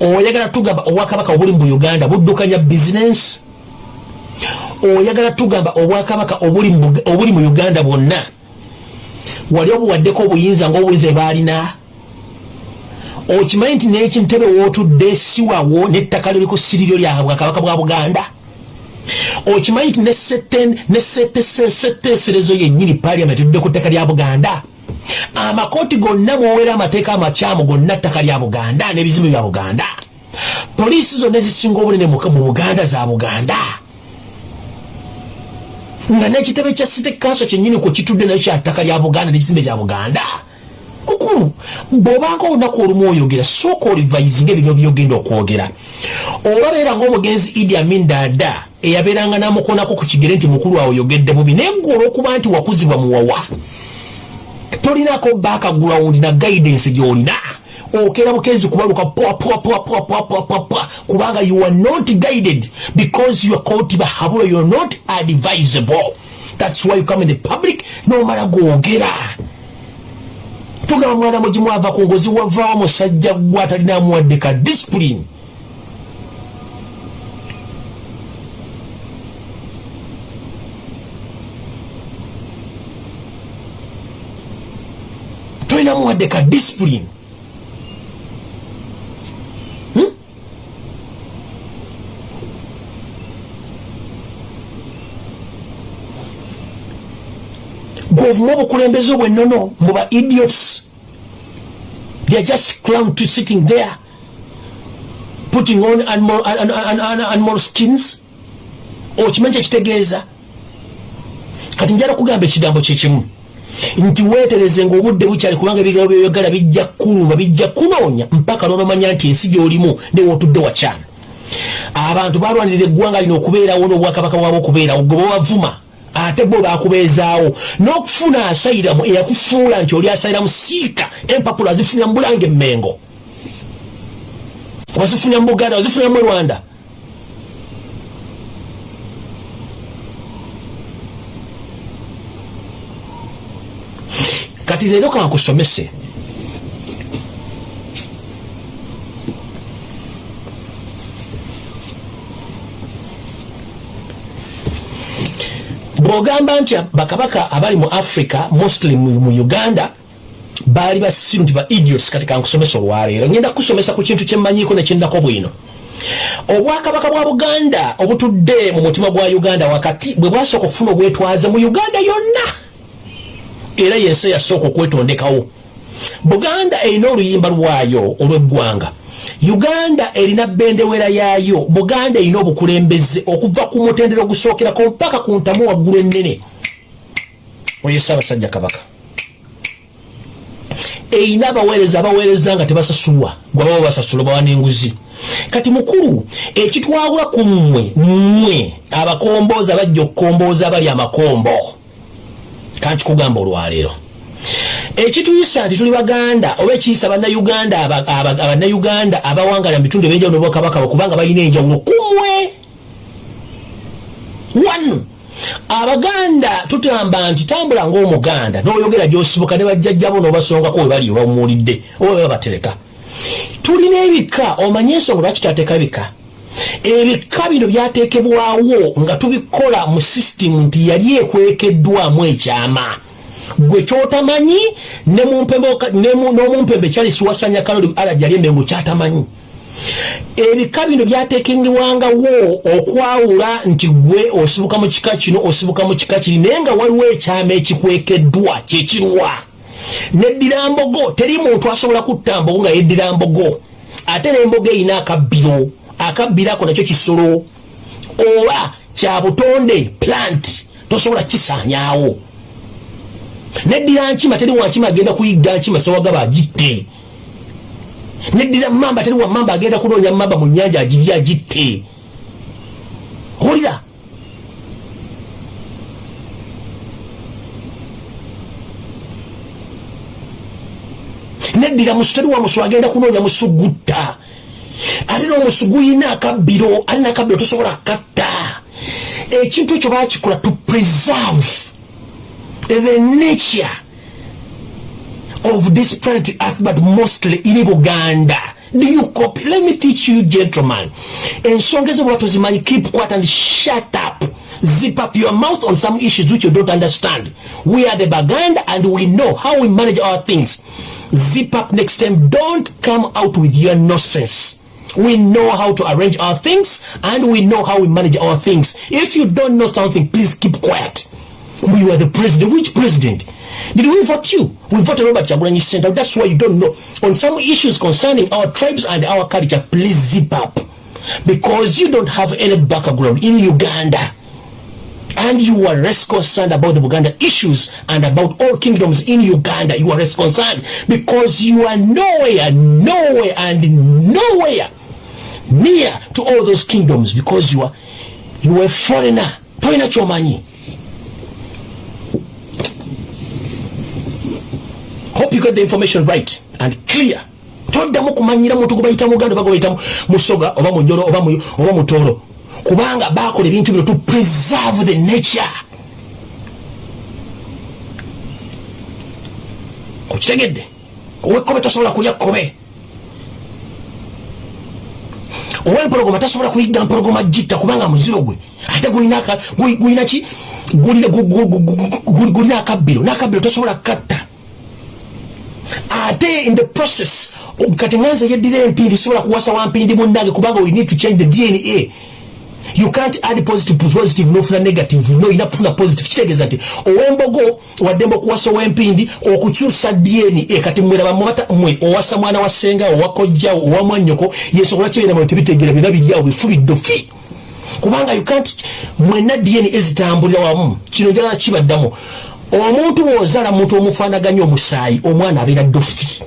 oyagala tugamba obwakabaka obuli mu uganda buddukanya bizinensi oyagala tugamba obwakabaka obuli mu uganda bwonna? Wali obuwaddeko obuyinza ngaobuyinza ebaalina okimanyi nti nekintebe wootudde siwawo nettaka liri ku siriryo lyabwakabaka bwa buganda? Okimanyi nti nesetteeserezo yennyini paliament tudde ku ttaka lya buganda? Amakooti gonna mwowera amateeka amakyamu gonna ttaka lya buganda n'ebizimbe bya buganda? Poliisi zonna ezisinga obunene mu buganda za buganda? Nga n'ekitebe kya city council kyennyini kwe kitudde nayo kyattaka lya buganda n'ekizimbe kya buganda bw'obanga olunaku olumu oyogera sooka olivayizinga ebino byogenda okwogera oba beera ngaomugenzi idi amin dada eyabeeranga namukonako ku kigere nti mukulu wawe oyogedde bubi naye gwe olw'okuba nti wakuzibwa muwawa tolinako background na guidance gy'olina okera bukezi kubaluka kubanga you are not guided because you are called bahabula you are not advisable that's why you come in the public nomala gwogera tugamba mwana mugimu ava ku ngozi wavaawo musajja gwe atalinamuwadde ka discipline. Tolinamuwadde ka discipline gwovuma obukulembeze obwennono muba idiots. Theyare just clown to sitting there putting on animal skins. Okimanyi kyekitegeeza kati njala kugamba ekigambo kyekimu nti weetereze ngaobudde bukyali kubanga ebigambo byoyogala bijja kuluma bijja kunoonya mpaka lwomamanya nti ensi gyolimu newootudde wakyana abantu balwanirira eggwanga lino okubeerawo n'obwakabaka bwabwe okubeerawo gwe bawavuma ate bo bakubeezaawo. N'okufuna asayiramu eyakufuula nti oli asayiramu siika empapula azifunira mu bulange emmengo wazifunira mu buganda wazifunira mu rwanda. Kati leero kankusomese bwogamba nti bakabaka abali mu africa mostly mu uganda baali basiru nti ba idiots kati kankusomesa olwaleero. Ngenda kusomesa ku kintu kyemmanyiiko nekyendako bwino. Obwakabaka bwa buganda obutudde mu mutima gwa uganda wakati bwe bwasooka okufuna obwetwaze mu uganda yonna era yensi yasooka okwetondekawo. Buganda erina oluyimba lwayo olw'eggwanga uganda erina bendewera yaayo. Buganda erina obukulembeze okuva ku mutendero ogusookerako mpaka ku ntamu waggulu ennene. Oyo saabasajja kabaka. Erina abaweereza abaweereza nga tebasasulwa gwababa basasula bawa n'enguzi. Kati mukulu ekitwawula ku mmwe mmwe abakomboozi abajja okukombooza abali amakombo. Kankikugamba olwaleero ekituyisa nti tuli baganda oba ekiyisa bannayuganda abannayuganda abawangala mubitundu ebyenjawulo bwakabaka kubanga balina enjawulo kumwe. One abaganda tutamba nti tambula ngaomuganda noyogera gyosibuka ne bajjajjabo nobasongako webali bamuwulidde oba babatereka. Tulina ebika omanye ensonga lwaki tyateeka ebika? Ebika bino byateekebwawo nga tubikola mu sisitimu nti yali ekwekeddwamu ekyama gwe kyotamanyi n'omumpembe kyalisiwasanya kaloli alajali embengo kyatamanyi ebika bino byatekengewangawo okwawula nti gwe osibuka mu kika kino osibuka mu kika kiri naye nga waliwo ekyama ekikwekeddwa kyekirwa neddira mbogo teri muntu asobola kutta mbogo nga yeddira mbogo ate n'embogo erina akabbiro akabbiro ako nakyo kisolo oba kyabutonde plant tosobola kisaanyaawo neddira nkima teri wankima agenda kuyigga nkima sowagaba agitte. Neddira mamba teri wa mamba agenda kunoonya mamba mu nyanja agiri agitte. Olira neddira musu teri wa musu agenda kunoonya musugutta. Ate n'omusu guyina akabbiro alina akabbiro tosobola katta ekintu ekyo bakikola to preserve the nature of this planet earth but mostly in buganda do you copy let me teach you gentlemen ensonga ezo bwatuzimanyi keep quiet and shut up zip up your mouth on some issues which you don't understand. We are the Baganda and we know how we manage our things. Zip up next time. Don't come out with your nonsense. We know how to arrange our things and we know how we manage our things. If you don't know something, please keep quiet. Oh, we were the president. Which president? Did we vote you? We voted Robert Chagulanyi Center. That's why you don't know. On some issues concerning our tribes and our culture, please zip up. Because you don't have any background in Uganda. And you are less concerned about the Uganda issues and about all kingdoms in Uganda. You are less concerned because you are nowhere, nowhere, and nowhere near to all those kingdoms because you are you are a foreigner. Toina chomanyi. Hope you got the information right and clear. Toddamu kumanyira muntu gubayita muganda oba gubayita musoga oba munjolo oba mutoolo kubanga bakola ebintu bino to preserve the nature. Okitegedde? Owekkobe tosobola kulya kkobe. Owempologoma tasobola kuyiga mpologoma gitta kubanga muziro gwe. Ate gulinaki gulina akabbiro. N'akabbiro tosobola kukatta ate in the process? Kati nganze yeddira empindi sobola kuwasa wampindi munnange kubanga we need to change the dna you can't add positive positive nofuna negative no ina kufuna positive. Kitegeeza nti owembogo waddembe okuwasa owempindi okukyusa dna kati mweraba mubata mwe owasa mwana wa senga owakojjawo owamwanyoko yensobola kyoyinamwe tebitegera bina biryawo bifu biddofi kubanga you can't mwenna dna ezitambulira wamu kino njala kibaddamu omuntu bwozala muntu omufaanaganya omusaayi omwana abeera dofi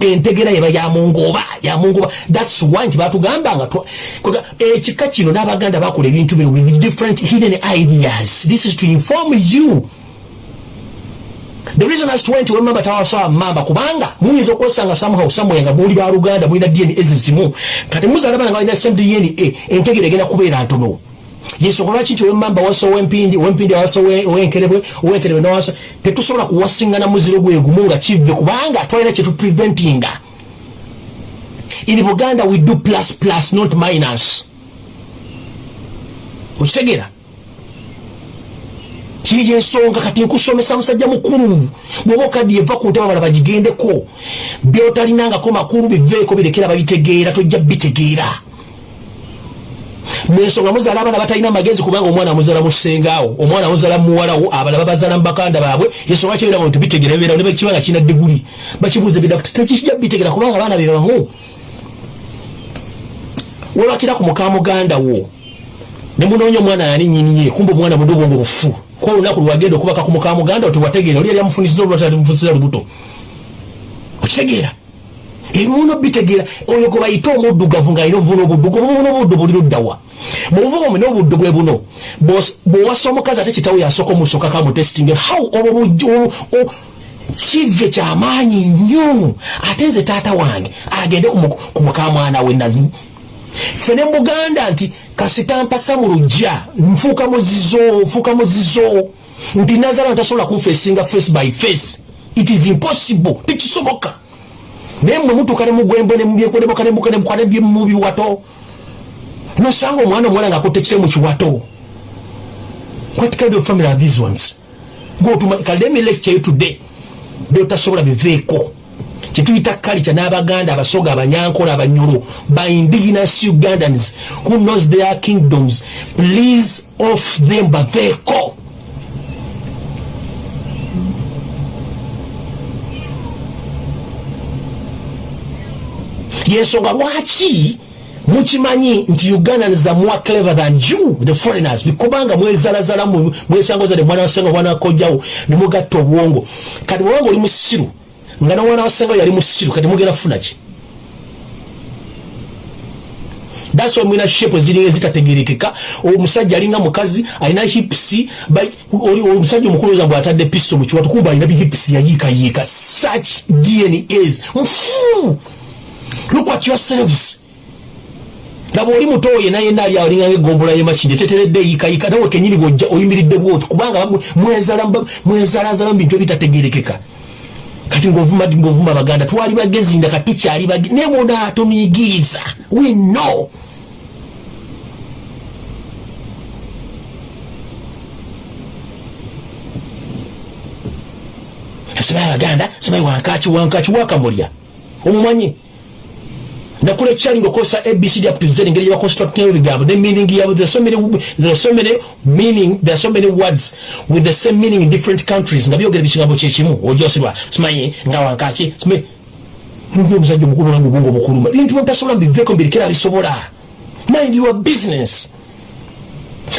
entegera yeba yamungoba yamungoba thats why nti batugambanga ekika kino n'abaganda bakola ebintu bino with different hidden ideas. This is to inform you. The reason as to why nti wemamba tawasawa mamba kubanga muyinza okwesanga somehow somewhere nga muli baluganda mulina dna ezizimu. Kati muzaala bana nga balina same dna entegera egenda kubeera ntono yensonga lwaki nti wemamba wasa owempindi owempindi awasa owenkerebwe owenkerebwe nawasa tetusobola kuwasingana muziro gwegumu nga kive kubanga twalina kyetupreventinga in buganda we do plus plus not minus. Okitegeera kiyo ensonga kati nkusomesa musajja mukulu? Bwoba okaddi eva ku ntebe abala bagigendeko. Byotalinangako makulu biveeko birekera babitegeera tojja bitegeera mwensonga muzaala abaana batalina magezi kubanga omwana amuzala musengaawo omwana amuzala muwalawo abala babazala mubakanda baabwe. Ensonga kyebiraga nti bitegera bibeerawo ne bakibanga kirina diguli bakibuuza tekijja bitegera kubanga abaana bebamu webakira ku muka muganda wo ne munoonya omwana yani nyiniye kumba omwana mundi obwongo bufu ko olunaku lwagenda okubaka ku muka muganda tewategeera oli yali amufunisiza olwatalimufunisiza lubuto. Okitegeera ebimuno bitegeera. Oyo gwe bayita omuddugavu ng'alina obuvuna obuddugu obuvuna obuddu buli luddawa mubuvuga omuna obuddu bwe buno bw'owasa omukazi ate kitawo yasooka omusooka kamutesitinga how obwo kive kyamaanyi nnyo ate nze taata wange agende ku mukamwana we nazimu fe ne muganda nti kasitampasa mu lujja nfuuka muzizo nfuuka muzizo nti nazala ntasobola kunfeesinga face by face. It is impossible. Tekisoboka naye mwe mutuuka ne mugwembo nemubyekoleboka nemuka mu biwato nosanga omwana omuwala ngaakotta ekire mu kiwato. What kind of family are these ones? Kaleme lecture today. Byotasobola biveeko. Kyetuyita kalica n'abaganda abasoga abanyankola abanyolo by indigenous ugandans who knows their kingdoms please off them baveeko yensonga lwaki mukimanyi nti ugandans are more clever than you the foreigners? Bikubanga mwezalazala mwesanga ozadde mwana wasenga mwana wakojjawo nemugatta obwongo. Kati bwobanga oli musiru nga nomwana wasenga yali musiru kati mugenda kufunaki that's why mwina shepo ziringa zitategerekeka omusajja alinga mukazi alina hips omusajja omukulu oza mbwe atadde pisto mu kiwatu kuba alina bihips yayiikayiika. Such dnas nfu look at yourselves. Laba oli muto oyo naye naali alinga ngeggombolola yemakindi teteredde yikayika nawe kenyini gojja oyimiridde bwoti kubanga mwezalazala mu bintu ebitategerekeka kati ngaovuma ngaovuma abaganda twali bagezi nga katukyali naye mona tomuyigiriza weno asibaye abaganda sibaye wankaki wankaki wakamulya. Omumanyi? Nakula ekyali ngaokozesa abcd up to z engeri gyebaconstructinga ebigambo ne meaning yabo there so many there so many meaning there so many words with the same meaning in different countries nga byogera ebikigambo kyekimu ojosibwa simanyi nga wankaki simanyi ndi omusajja omukulu nange obwongo obukuluma bintu bentasobola mbiveeko mbirikera bisobola mind your business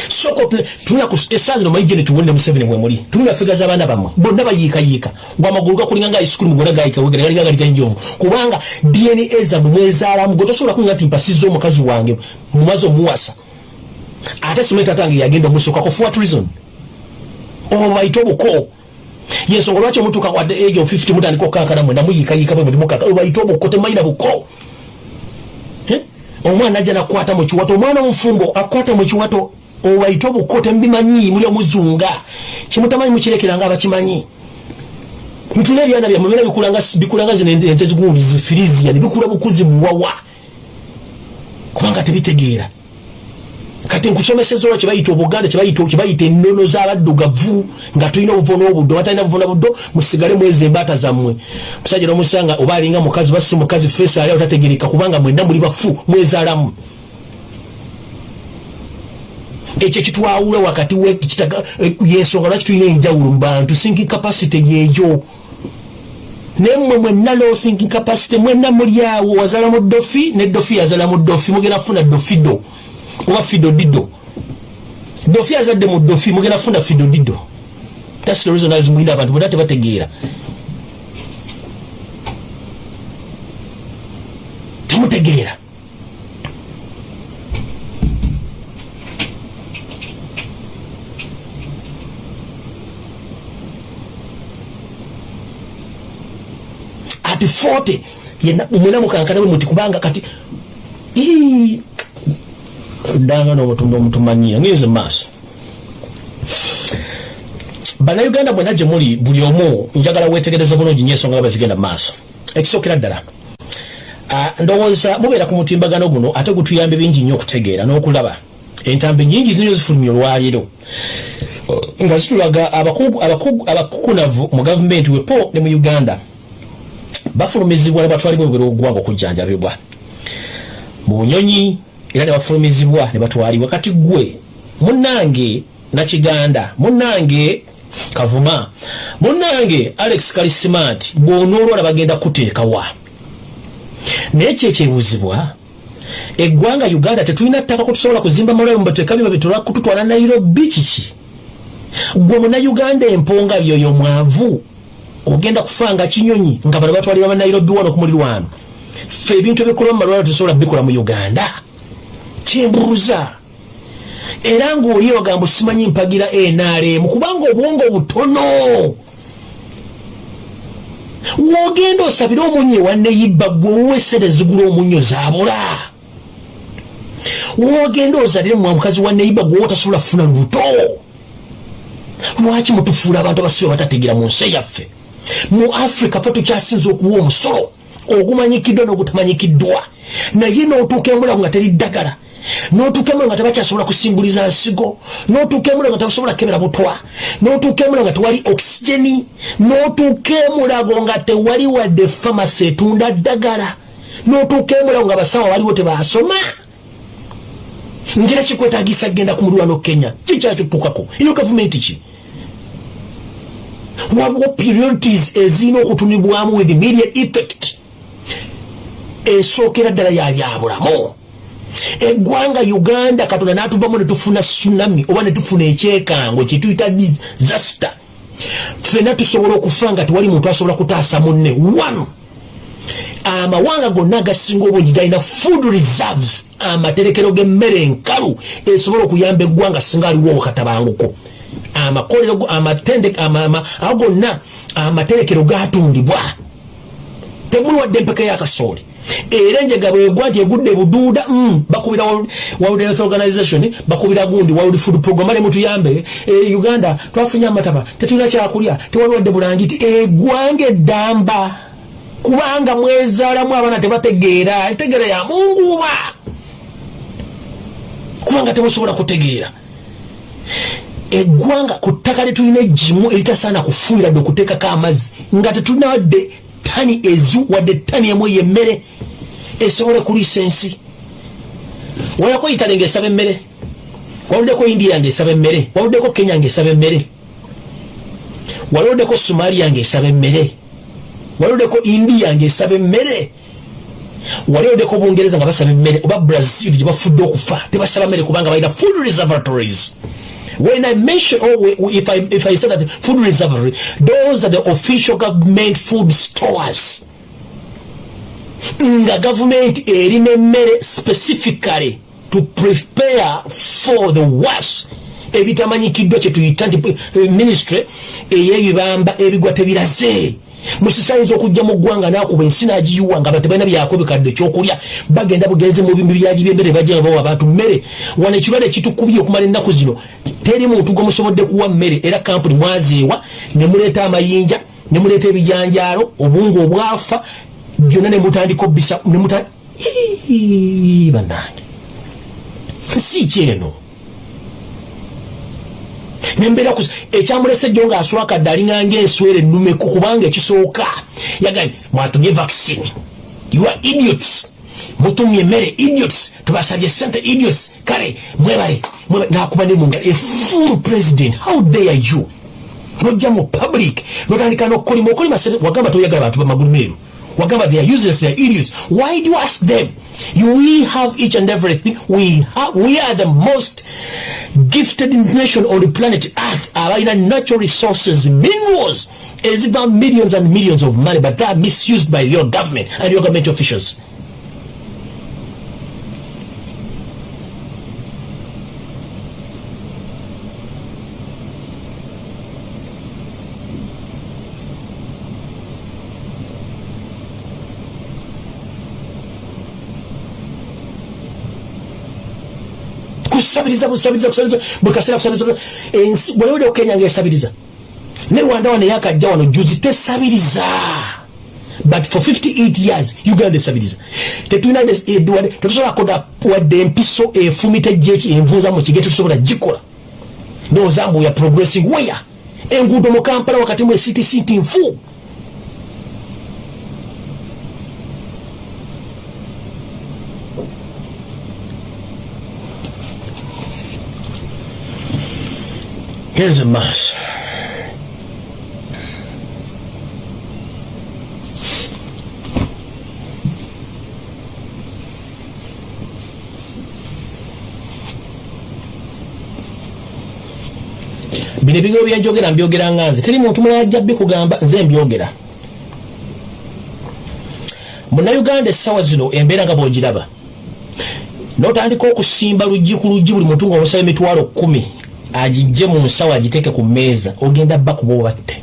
soko tulina esangino mayije netuwonde museveni mwemuli tulina figa z'abaana bammwe bonna bayiikayiika gwe amagulu gakulinga nga isukulu gona gayikawegera galinga galinga enjovu kubanga dna zammwe mwezaalamu gwe tosobola kulinga nti mpasizza omukazi wange mumaze omuwasa. Ate simanyi tatange yagenda omusokako for what reason. Obaite obuko yensonga lwaki omutuuka wadde age of 50 mutandika okukankana mwena muyiikayiika bwe muli mukaka. Obaite obuko temanyina buko eh? omwana ajja nakwata mu kiwato omwana omufumbo akwata mu kiwato obaite obuko tembimanyi muli omuzunga. Kimutamanyi mukirekeranga abakimanyi? Ntula ebyana byammwe bera bikulanga zino ente zigundi zifiriziya nebikula bukuzi buwawa kubanga tebitegeera. Kati nkusomeseza olwa kyebayita obuganda kyebayita ennono z'abaddugavu nga tulina obuvona obuddo batalina buvona buddo musigale mwezi embaata zammwe. Musajja nomusanga oba alinga mukazi basi mukazi feesi ali otategereka kubanga mwenda muli bafu mwezaalamu ekyo kitwawula wakati yensonga lwaki tulina enjawulo mu bantu? Sinking capacity yeeyo naye mmwe mwenna low sinking capacity mwenna muli awo wazala mu dofi ne dofi yazala mu dofi mugenda kufuna dofido oba fido dido dofi azadde mu dofi mugenda kufuna fido dido thats the reason azimwina abantu bonna tebategeera. Temutegeera ati forte mwena mukankana bwe muti kubanga kati danga nobutumba omutumanyira ngeze maaso. Bannayuganda mwena gye muli buli omu njagala wetegereza bulungi nyo ensonga nga bazigenda maaso. Ekisookera ddala ndowooza mubeera ku mutimbagano guno ate gutuyambe bingi nnyo okutegeera n'okulaba. Entambi nyingi zinyo zifulumya olwaleero. Nga zitulaga abakukunavu mu gavumenti wepo ne mu uganda bafulumizibwa ne batwalibwa ebigero ogwanga okujjanjabibwa mu bunyonyi era ne bafulumizibwa ne batwalibwa. Kati gwe munnange nakiganda munnange kavuma munnange alex kalisimant bw'onoolwala bagenda kuteekawa naye kyekyebuuzibwa eggwanga uganda tetulina ttaka kutusobola kuzimba malwayo mubateeka byo babitola kututwala nairobi kiki? Gwe munauganda emponga byoyo mwavu ogenda kufanga kinyonyi nga bano batwalira banairobi wano kumulirwano fe ebintu ebikolwa mu malwaliro tesobola bikola mu uganda. Kyembuuza. Era ngaoli wagamba simanyi mpagira nrm kubanga obwongo butono wogenda osabire omunyo ewaneyibba gwe owesere zigula omunyo zabula wogenda ozalire mwa mukazi waneyibba gwe wotasobola kufuna lubuto. Lwaki mutufuula abantu abasibe batategeera mu nsi yaffe mu africa fe tukyasinza okuwa omusolo ogumanyikiddwa n'ogutamanyikiddwa naye n'otuuka emulago nga teri ddagala n'otuuka emulago nga tebakyasobola kusimbuliza nsigo n'otuuka emulago nga tebasobola kukebera butwa n'otuuka emulago nga tewali okisigeni n'otuuka emulago nga tewali wadde famasi etunda ddagala n'otuuka emulago nga basawo waliwo tebasoma. Ngera kikwetagisa kgenda ku mulwano kenya kikyakituukako iyo gavumenti ki waliwo priorities? Ezirina okutunibwamu with immediate effect. Esookera ddala yabyabulamu eggwanga uganda katonda natuvamu netufuna tsunami oba netufuna ekyekango kyetuyita disaster. Fena tusobola okufa nga tewali muntu asobola kutaasa munne. One amawanga gonna agasinga obungi galina food reserves amaterekero g'emmere enkalu esobola okuyamba eggwanga singa aliwo obukatabanguko amakolero ago gonna amaterekero gatundibwa. Temuli wadde empeka yakasooli era enjega bwegwa nti egudde buduuda mm, bakubira world health organization bakubira gundi world food program ale mutuyambe. E, uganda twafunye amataba tetulina kyakulya tewali wadde bulangiti egwanga eddamba. Kubanga mwezaalamu abaana tebategeera entegeera ya munguba. Kubanga temusobola kutegeera eggwanga ku ttaka lyetulina egimu eritasaana kufuuyira dde okuteekako amazzi. Nga tetulina wadde tani ezu wadde tani emu yemmere esobole kuliisa ensi. Walako itale ngaesaba emmere? Waluddeko india ngaesaba emmere? Waluddeko kenya ngaesaba emmere? Waluddeko somalia ngaesaba emmere? Waluddeko india ngaesaba emmere? Waliodeko bungereza nga basaba emmere? Oba brazil gye bafudde okufa tebasaba mmere kubanga balina food reservatories when i mention oh, if, I, if i say that food reservatory those are the official government food stores. Nga gavumenti erina emmere specifically to prepare for the worst. Ebitamanyikiddwa kyetuyita nti eh, ministry ey'ebibamba ebigwa tebiraze musisayinza okujja mu ggwanga nakuba ensi nagiyiwa nga tebalina byako bikadde ekyokulya bagenda bugenzi mu bimbi byagi byemmere bajja bawa abantu mmere. Wano ekirwadde kitukubye okumala ennaku zino teri muntu gwemusobodde kuwa mmere era kampuni mwazeewa ne muleeta amayinja ne muleeta ebijanjaalo obungu obwafa byonna ne mutandika obisa bannange. Si kyeno nembeera ekyamulese jjo ngaaswakadde alinganga enswera ennumeku kubanga ekisooka. Yagambye mwatumye vaccine. You are idiots. Mutumye emmere idiots. Tubasabye sente idiots. Kale mwebale nakuba nemunga a full president how dare you? Nojja mu public notandika nokolima okolima wagamba toyagala bantu bamagulu meeru wagamba they are useless they are idiots. Why do you ask them? We have each and everything. We have we are the most gifted nation on the planet earth. Abalina natural resources minerals. Eziva millions and millions of money but they are misused by your government and your government officials kusabiriza busabiriza kusabiriza bukasera kusabiriza ensi bwewede okenya ngaesabiriza ne rwanda wano yakajja wano juzi tesabiriza. But for 58 years uganda esabiriza. Tetulina tetusobola koda wadde empiso efumita jeki envuuza mu kige tetusobola gikola. Nozambu ya progressing where? Enguudo mu kampala wakati mu ectc nti nfu Here's a mouse. bino ebigambo byenjogera mbyogera nga nze. Teri muntu mulala ajja bikugamba nze mbyogera. Munauganda essaawa zino embeera nga bwogiraba. Notandika okusimba luggi ku luggi buli muntu ngaomusaba emitwalo kumi agijje mu nsawo agiteeke ku mmeeza ogenda bba kuba obatte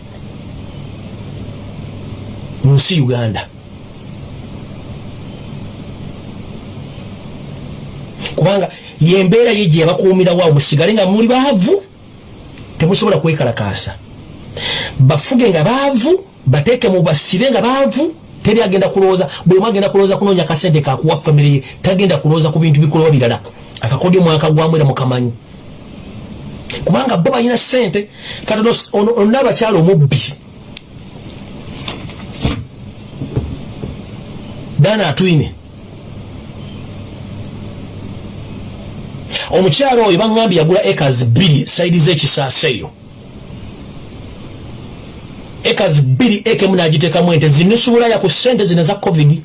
mu nsi uganda. Kubanga yembeera ye gye yabakuumirawo musigale nga muli baavu temusobola kwekalakaasa. Bafuge nga baavu bateeke mu basire nga baavu teri agenda kulowooza buli mu agenda kulowooza kunoonya kasente kakuwa famire ye tagenda kulowooza ku bintu bikolowa birala akakodyo mwaka gwamu era mukamanyi kubanga bo balina sente kati olina abakyala omubbi. Dana atwine. Omukyala oyo baŋambye yagula ekas bbiri saidi z'ekisaasa eyo. Ekas bbiri ekemu nagiteekamu ente zinisubulaya ku sente zino za covid.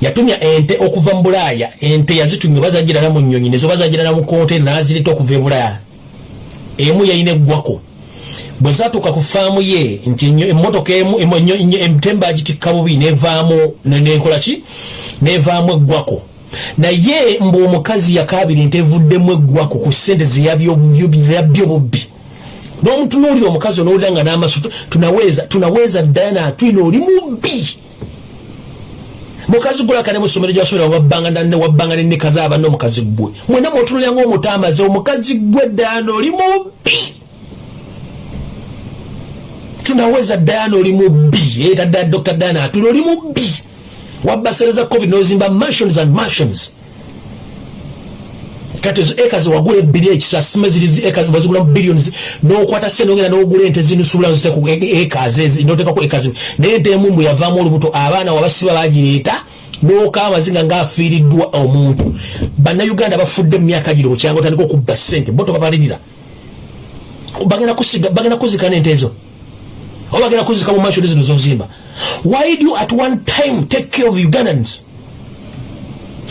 Yatumya ente okuva mu bulaaya ente yazitumya bazagirana mu nyonyi nezo bazagirana mu kontena nazireta okuva e bulaaya emu yayina eggwako bwe zatuuka ku faamu ye nti emotoka emu emtemba agitikka bubi nevaamu nenkolaki nevaamu eggwako. Naye mbu omukazi yakabiri nti evuddemu eggwako ku sente zeyabbye obubbi n'omutunuulira omukazi onowulira nga n'amaso tunaweza tunaweza dana twina oli mubbi mukazi gulakane musomero gyasomera wabbanga wabbanga nenekaza abanne omukazi gwe. Mwena mwotunulira ngaomutamaze omukazi gwe dayana oli mubbi. Tunaweza dayana oli mubbi. Eta ddala dr. Dayana atuli oli mubbi. Wabba sere za covid nozimba mansions and mansions kati ezo eka zewagula ebbiri ekisa sime ziri eka bazigulamu billions nokwata sente ogenda nogula ente zinusubula nziteku eka notekaku eka zino naye ente emu mbwe yavaamu olubuto abaana wabasiba bagireeta noka amazinga ngaafiiriddwa omuntu. Bannayuganda bafudde mu myaka giro bukyanga otandika okubba sente bo tobabalirira bagenda kuzika nente ezo. Oba bagenda kuzika mu mansioni zino zozimba. Why do you at one time take care of ugandans?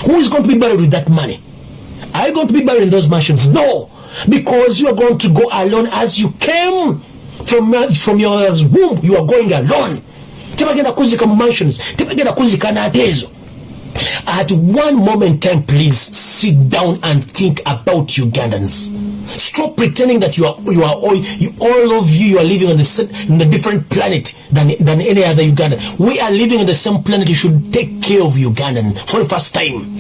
Who is going to be buried with that money Are you going to be buried in those mansions? No, because you are going to go alone as you came from from your womb. You are going alone. tebagenda kuzika mu mansions. Tebagenda kuzika nate at one moment time please sit down and think about ugandans. Stop pretending that you are you are all you, all of you you are living on the in a different planet than than any other ugandan we are living on the same planet. You should take care of ugandan for the first time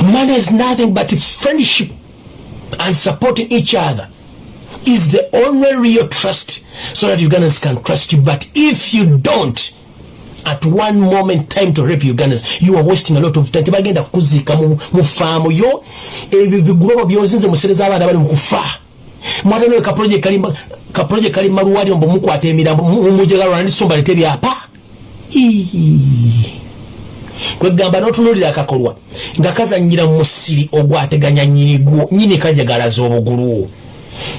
Money is nothing but friendship and supporting each other. Is the only real trust so that Ugandans can trust you. But if you don't, at one moment time to rape Ugandans, you are wasting a lot of time. Tebagenda kuzika mu yo. Ebyo bigulobo byozinze bali kali mukwata emirambo byapa kwegamba notunulira akakolwa nga kazanyira musiri ogwateganya nyirigwo nyini kajagalaza obugulu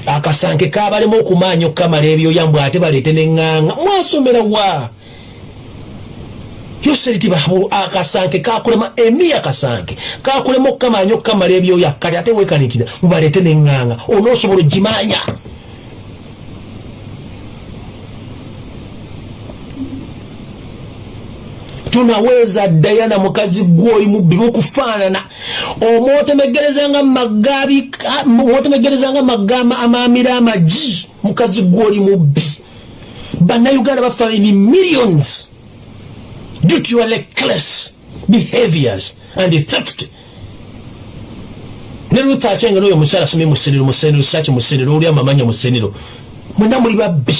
akasanke kabalemu okumaanya okukamala ebyoyambw ate baleete neŋŋanga mwasomera wa? Yoseritibabu akasanke kakulema emi akasanke kakulema okukamanya okukamala ebyoya kati ate wekanikira mubaleete neŋŋanga onoosobola ogimanya tunaweza dayana mukazi gwoli mubbi mukufaanana omwotemegerezanga mwotemegerezanga magama amamira amaji mukazi gwoli mubbi bannayuganda bafa in millions due to your reckless behaviors and theft ne ruth achenga noyo mukyala asomye musenero musenero saki musenero oli amamanya musenero mwena muli babbi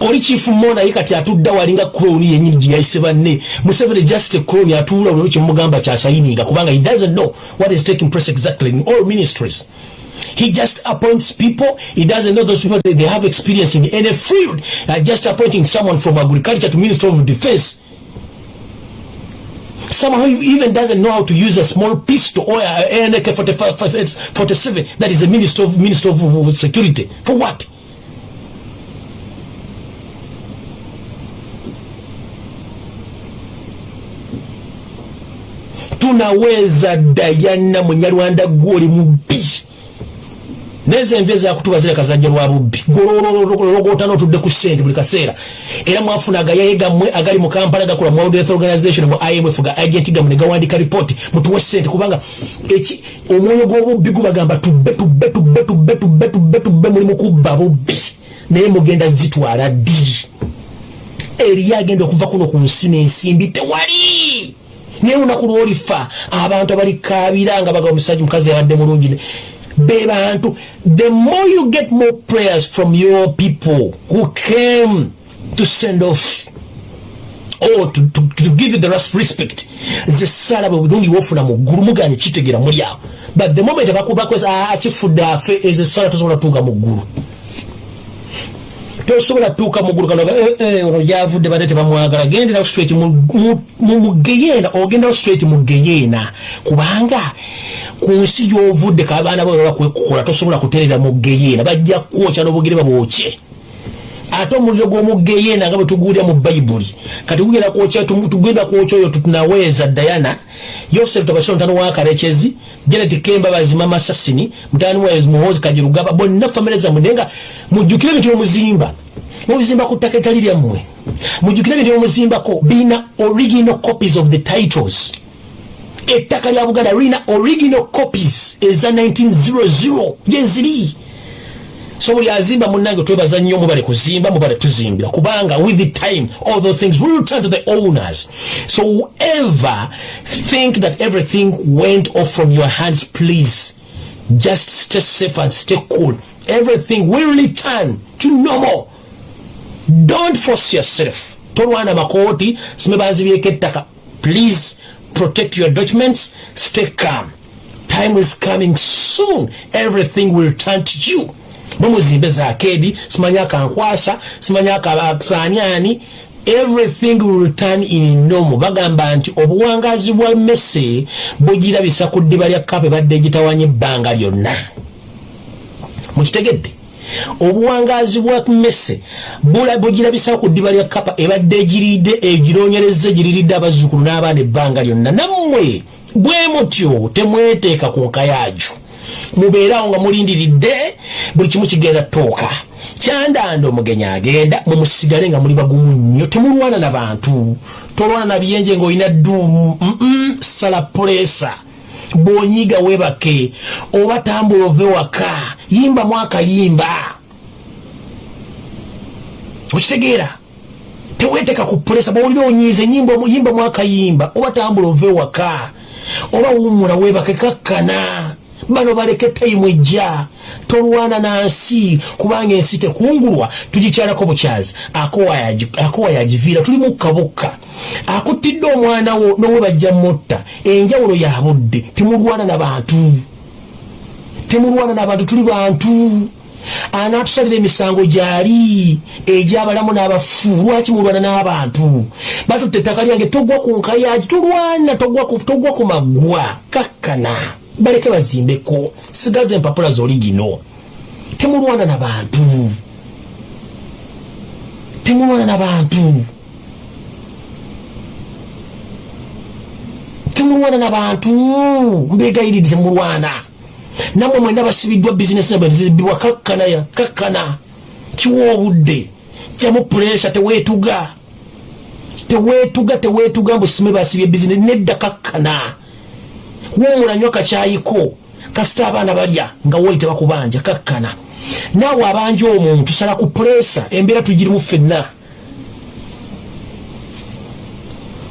oli chifu mona yi kati atudda walinga kroni yenyini giyayise banne. Museveni just a kroni atuula olwo kyemugamba kyasayininga kubanga he doesn't know what is taking place exactly in all ministries. He just appoints people. He doesn't know those people they have experience in any field. Uh, just appointing someone from agriculture to minister of defense. Someone who even doesn't know how to use a small pistol or a AK-47 that is a minister of, minister of security. For what tunaweza dayana munyarwanda gwoli mubbi. Neze envi ezakutuba zireka zajja lwa bubbi golologota notudde ku ssente buli kaseera era mwafuna agayaye gammwe agali mu kampala gakola mu world health organization mu imf ga agenti gammwe ne gawandika ripooti mutuwe ssente kubanga omwoyo gw'obubbi gubagamba tubbe tubbe tubbe tubbe tubbe tubbe tubbe mulimu kubba bubbi naye mugenda zitwala ddi? Eriyo agenda okuva kuno ku nsi n'ensimbi. Tewali naye olunaku lwolifa abantu abalikabira nga baga omusajja mukazi yabadde mulungi be bantu the more you get more prayers from your people who came to send off or to, to, to give you the respect ze sala bwe bulungi wofuna mu ggulu mugane kitegera muli awo but the moment abakubakweza akifudde afe ezo sala tosobola tuuka mu ggulu tosobola tuuka mugulu kano eh, eh, ono gyavudde badde tebamwagala gendera straight mugeyena ogendawo straight mugeyena. Kubanga ku nsi gyovudde kabaana babakwekukola tosobola kuterera mugeyena. Bajja kwokya n'obugere babwokye ate omuliro gw'omugeyena nga bwe tuguulya mu bayibuli kati tugenda kwokya tugenda kwokya oyo tunaweeza dayana yosefu tabasiro mutano wa karekezi janet kemba bazima masasini mutani wa muhozi kajirugaba bonna famire zammwe. Naye nga mujjukire ebintu byomuzimba mubizimba ku ttaka etali lyammwe. Mujjukire ebintu byomuzimbako birina original copies of the titles. Ettaka lya buganda lirina original copies eza 1900 gyeziri so buli azimba munange twebaza nnyo mubale kuzimba mubale tuzimbira. Kubanga with the time all those things will return to the owners. So whoever think that everything went off from your hands please just stay safe and stay cool. Everything will return to normal. Don't force yourself. Tolwana makooti sime banzibyeko ettaka. Please protect your documents stay calm. Time is coming soon. Everything will turn to you mumuzimbe zakedi simanya akankwasa simanya akasaanyani everything will return in normal. Bagamba nti obuwangazi bwa mese bugirabisa ku ddiba lya kapa ebadde gitawanya ebbanga lyonna. Mukitegedde? Obuwangazi bwa mese bugirabisa ku ddiba lya kapa ebadde egiridde egironyereza egiriridde abazzukulu n'abaana ebbanga lyonna. Nammwe bwe mutyo temweteeka ku nkayaajo mubeerawo nga mulindiridde buli kimu kigenda tooka kyandanda omugenyi agenda mumusigale nga muli bagumu nnyo. Temulwana na bantu. Tolwana na biyenje ngaolina dduumu. Sala pulesa bwonyiga webake oba tambula ove waka. Yimba mwakayimba okitegeera. Teweteeka ku pulesa bwolina onyiize yimba mwakayimba oba tambula ove waka. Oba wumula webake kakkana bano baleke tayimu ejja. Tolwana nansi. Kubanga ensi tekungulwa tugikyalako bukyazi. Akowa yagiviira tuli mukkabukka akuttidde omwana wo nowe bajja mutta enjawulo ya budde temulwana nabantu temulwana nabantu tuli bantu. Anaatusalira emisango gyali? Egyabalamu n'abafu? Lwaki mulwana n'abantu? Batutte ettaka lyange togwa ku nkayagi tulwana togwa ku maggwa. Kakkana baleke bazimbeko sigaza empapula zoli gino. Temulwana na bantu. Temulwana na bantu. Temulwana na bantu. Mbegayiriri temulwana. Namwe mwena basibiddwa bizinesi nabazibibwa kakkanaya kakkana kiwa obudde. Kyamu puresa tewetuga tewetuga tewetuga mbusime basibye bizinesi nedda kakkana wumula nnyo kakyayiko. Kasita abaana balya nga woli tebakubanja kakkana. Naawe abanja omuntu sala ku pulesa embeera tugirimu ffenna.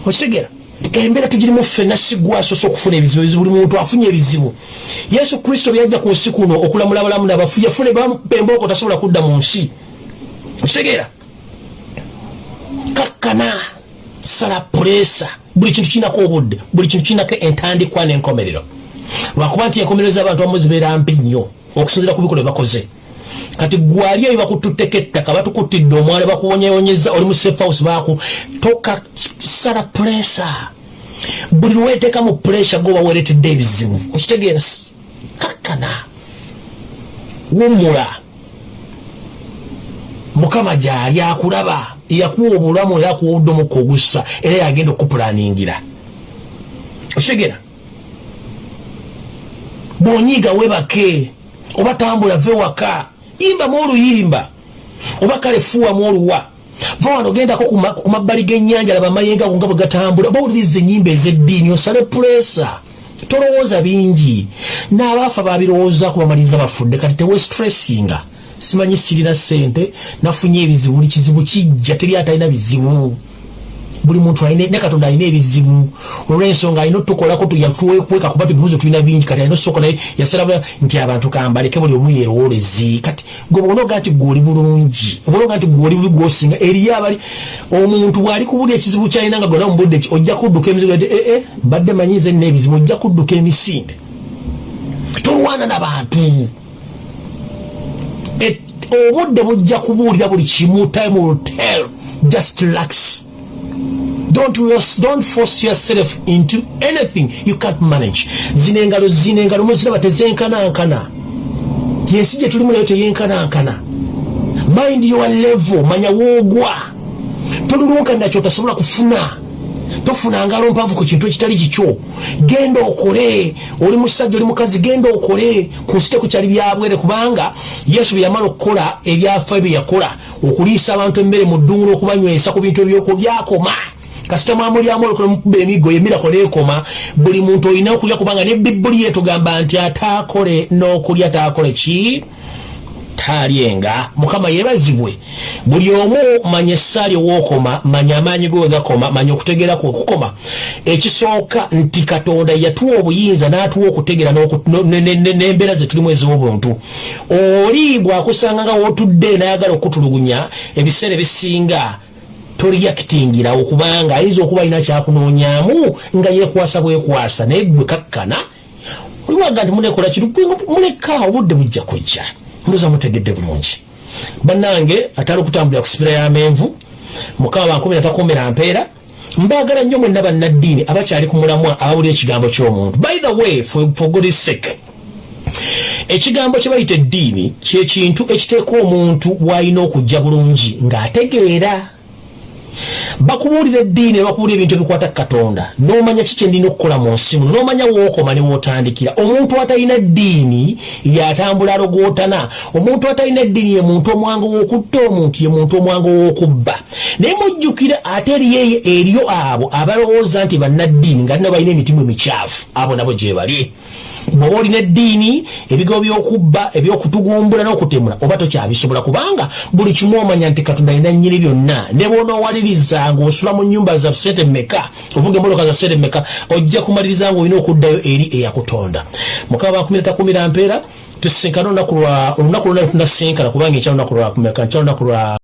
Okitegeera embeera tugirimu ffenna sigwasosa okufuna ebizibu ebizibu buli muntu afunye ebizibu. Yesu kristo byajja ku nsi kuno okulamula abalamu nabafu yafune bembooko tasobola kudda mu nsi. Okitegeera kakkana sala pulesa buli kintu kinako obudde buli kintu kinako entandikwa n'enkomerero. Lwakuba nti enkomerero z'abantu abamu zibeera mpi nnyo okusinzira ku bikolo byebakoze kati gwali eyo bakututteko ettaka batukuttidde omwala bakuwonyewonyeza oli mu safehouse baku toka sala puresa buli lweteeka mu puresa goba weretedde ebizibu okitegeera kakkana wumula. Mukama gyali akulaba yakuwa obulamu era akuwa obudde ogussa era yagenda okupulaningira okitegeera bwonyiiga webake oba tambula ve waka yimbamu oluyimba oba kale fuwamu oluwa. Va wano gendako ku mabbali g'ennyanja laba amayenga go nga bwe gatambula oba wuliriza ennyimba ez'eddiini osale pulesa tolowooza bingi. N'abaafa babirowoozaku bamaliriza bafudde kati tewestressinga simanyi sirina sente nafunye ebizibu buli kizibu kijja teri atalina bizibu. Buli muntu ne katonda alina ebizibu. Olwensonga alina otukolako yatuwekweka kuba tubibuzo tulina bingi kati alina osooka naye yasala nti abantu kambaleke buli omu yerowolezi kati gwe bwonoga nti gwoli bulungi obonoga nti gwoli bubi gwosinga eriyo abali omuntu bwali kubulya ekizibu kyalina nga gona mubudde ki ojja kudduka emizibu ee eh, eh, mbadde manyize nina ebizibu ojja kudduka emisinde. Tolwana nabantu obudde bujja kubuulira buli kimu time will tell. Just relax. Don't, don't force yourself into anything you can't manage. Zino engalo zino engalo muziraba tezenkanankana yensi gye tulimu nayo teyenkanankana. Mind your level manya woogwa tolulunkanira kyotasobola kufuna tofuna ngalo mpanvu ku kintu ekitali kikyo. Genda okole. Oli musajja oli mukazi genda okole. Ku kyali byabwere kubanga yesu bye yamala okukola ebyafa bye yakola okuliisa abantu emmere mu ddungulo okubanywesa ku bintu ebyoko byakoma. Kasita mwamulyamu olukola mukuba emiggo yemirako neekoma buli muntu olina okulya kubanga ne bibuli yetugamba nti ataakole n'okulya taakole ki talyenga mukama yebazibwe. Buli omu manya essaali wookoma manya amaanyi ge wegakoma manya okutegeera ku okukoma. Ekisooka nti katonda yatuwa obuyinza n'atuwa okutegeera n'embeera ze tulimu ez'obuntu. Oli bwakusanga nga wootudde nayagala okutulugunya ebiseera ebisinga toreactingirawo kubanga ayinza okuba alina kyakunoonyamu nga yeekwasa bwekwasa naye gwe kakkana. Oliwaga nti munekola kiri muleka obudde bujja kujja ndoza mutegedde bulungi. Bannange atali okutambulira ku sipira y'amenvu mukama bankumi natakuumira mpeera mbaagala nnyo mwenna bannaddiini abakyali ku mulamwa abawulira ekigambo ky'omuntu. By the way for, for good sake ekigambo kye bayita eddiini kyekintu ekiteeka omuntu w'alina okujja bulungi ng'ategeera bakubuulira eddiini bakubuulira ebintu ebikwata katonda. N'omanya ki kyendina okukola mu nsi muno n'omanya wookoma ne wootandikira omuntu atalina ddiini yatambula alogootana omuntu atalina eddiini ye muntu omwango w'okutta omuntu ye muntu omwango w'okubba. Naye mujjukira ate eriyo eryo abo abalowooza nti bannaddiini nga nna balina emitimu emikyafu abo nabo gye bali bwoba olina eddiini ebigo byokubba ebyokutugumbula n'okutemula oba tokyabisobola kubanga buli kimu omanya nti katonda alina nnyini byonna. Ne bonoowaliriza ngaosula mu nyumba za sente meka ovuga emoloka za sente meka ojja kumaliriza nga olina okuddayo eri eyakutonda. Mukama bankumi natakumira mpeera tusisinkana olunaku lwa olunaku lwonna tunasinkana kubanga ekyalo lunaku lwa kumeka nkyalo lunaku lwa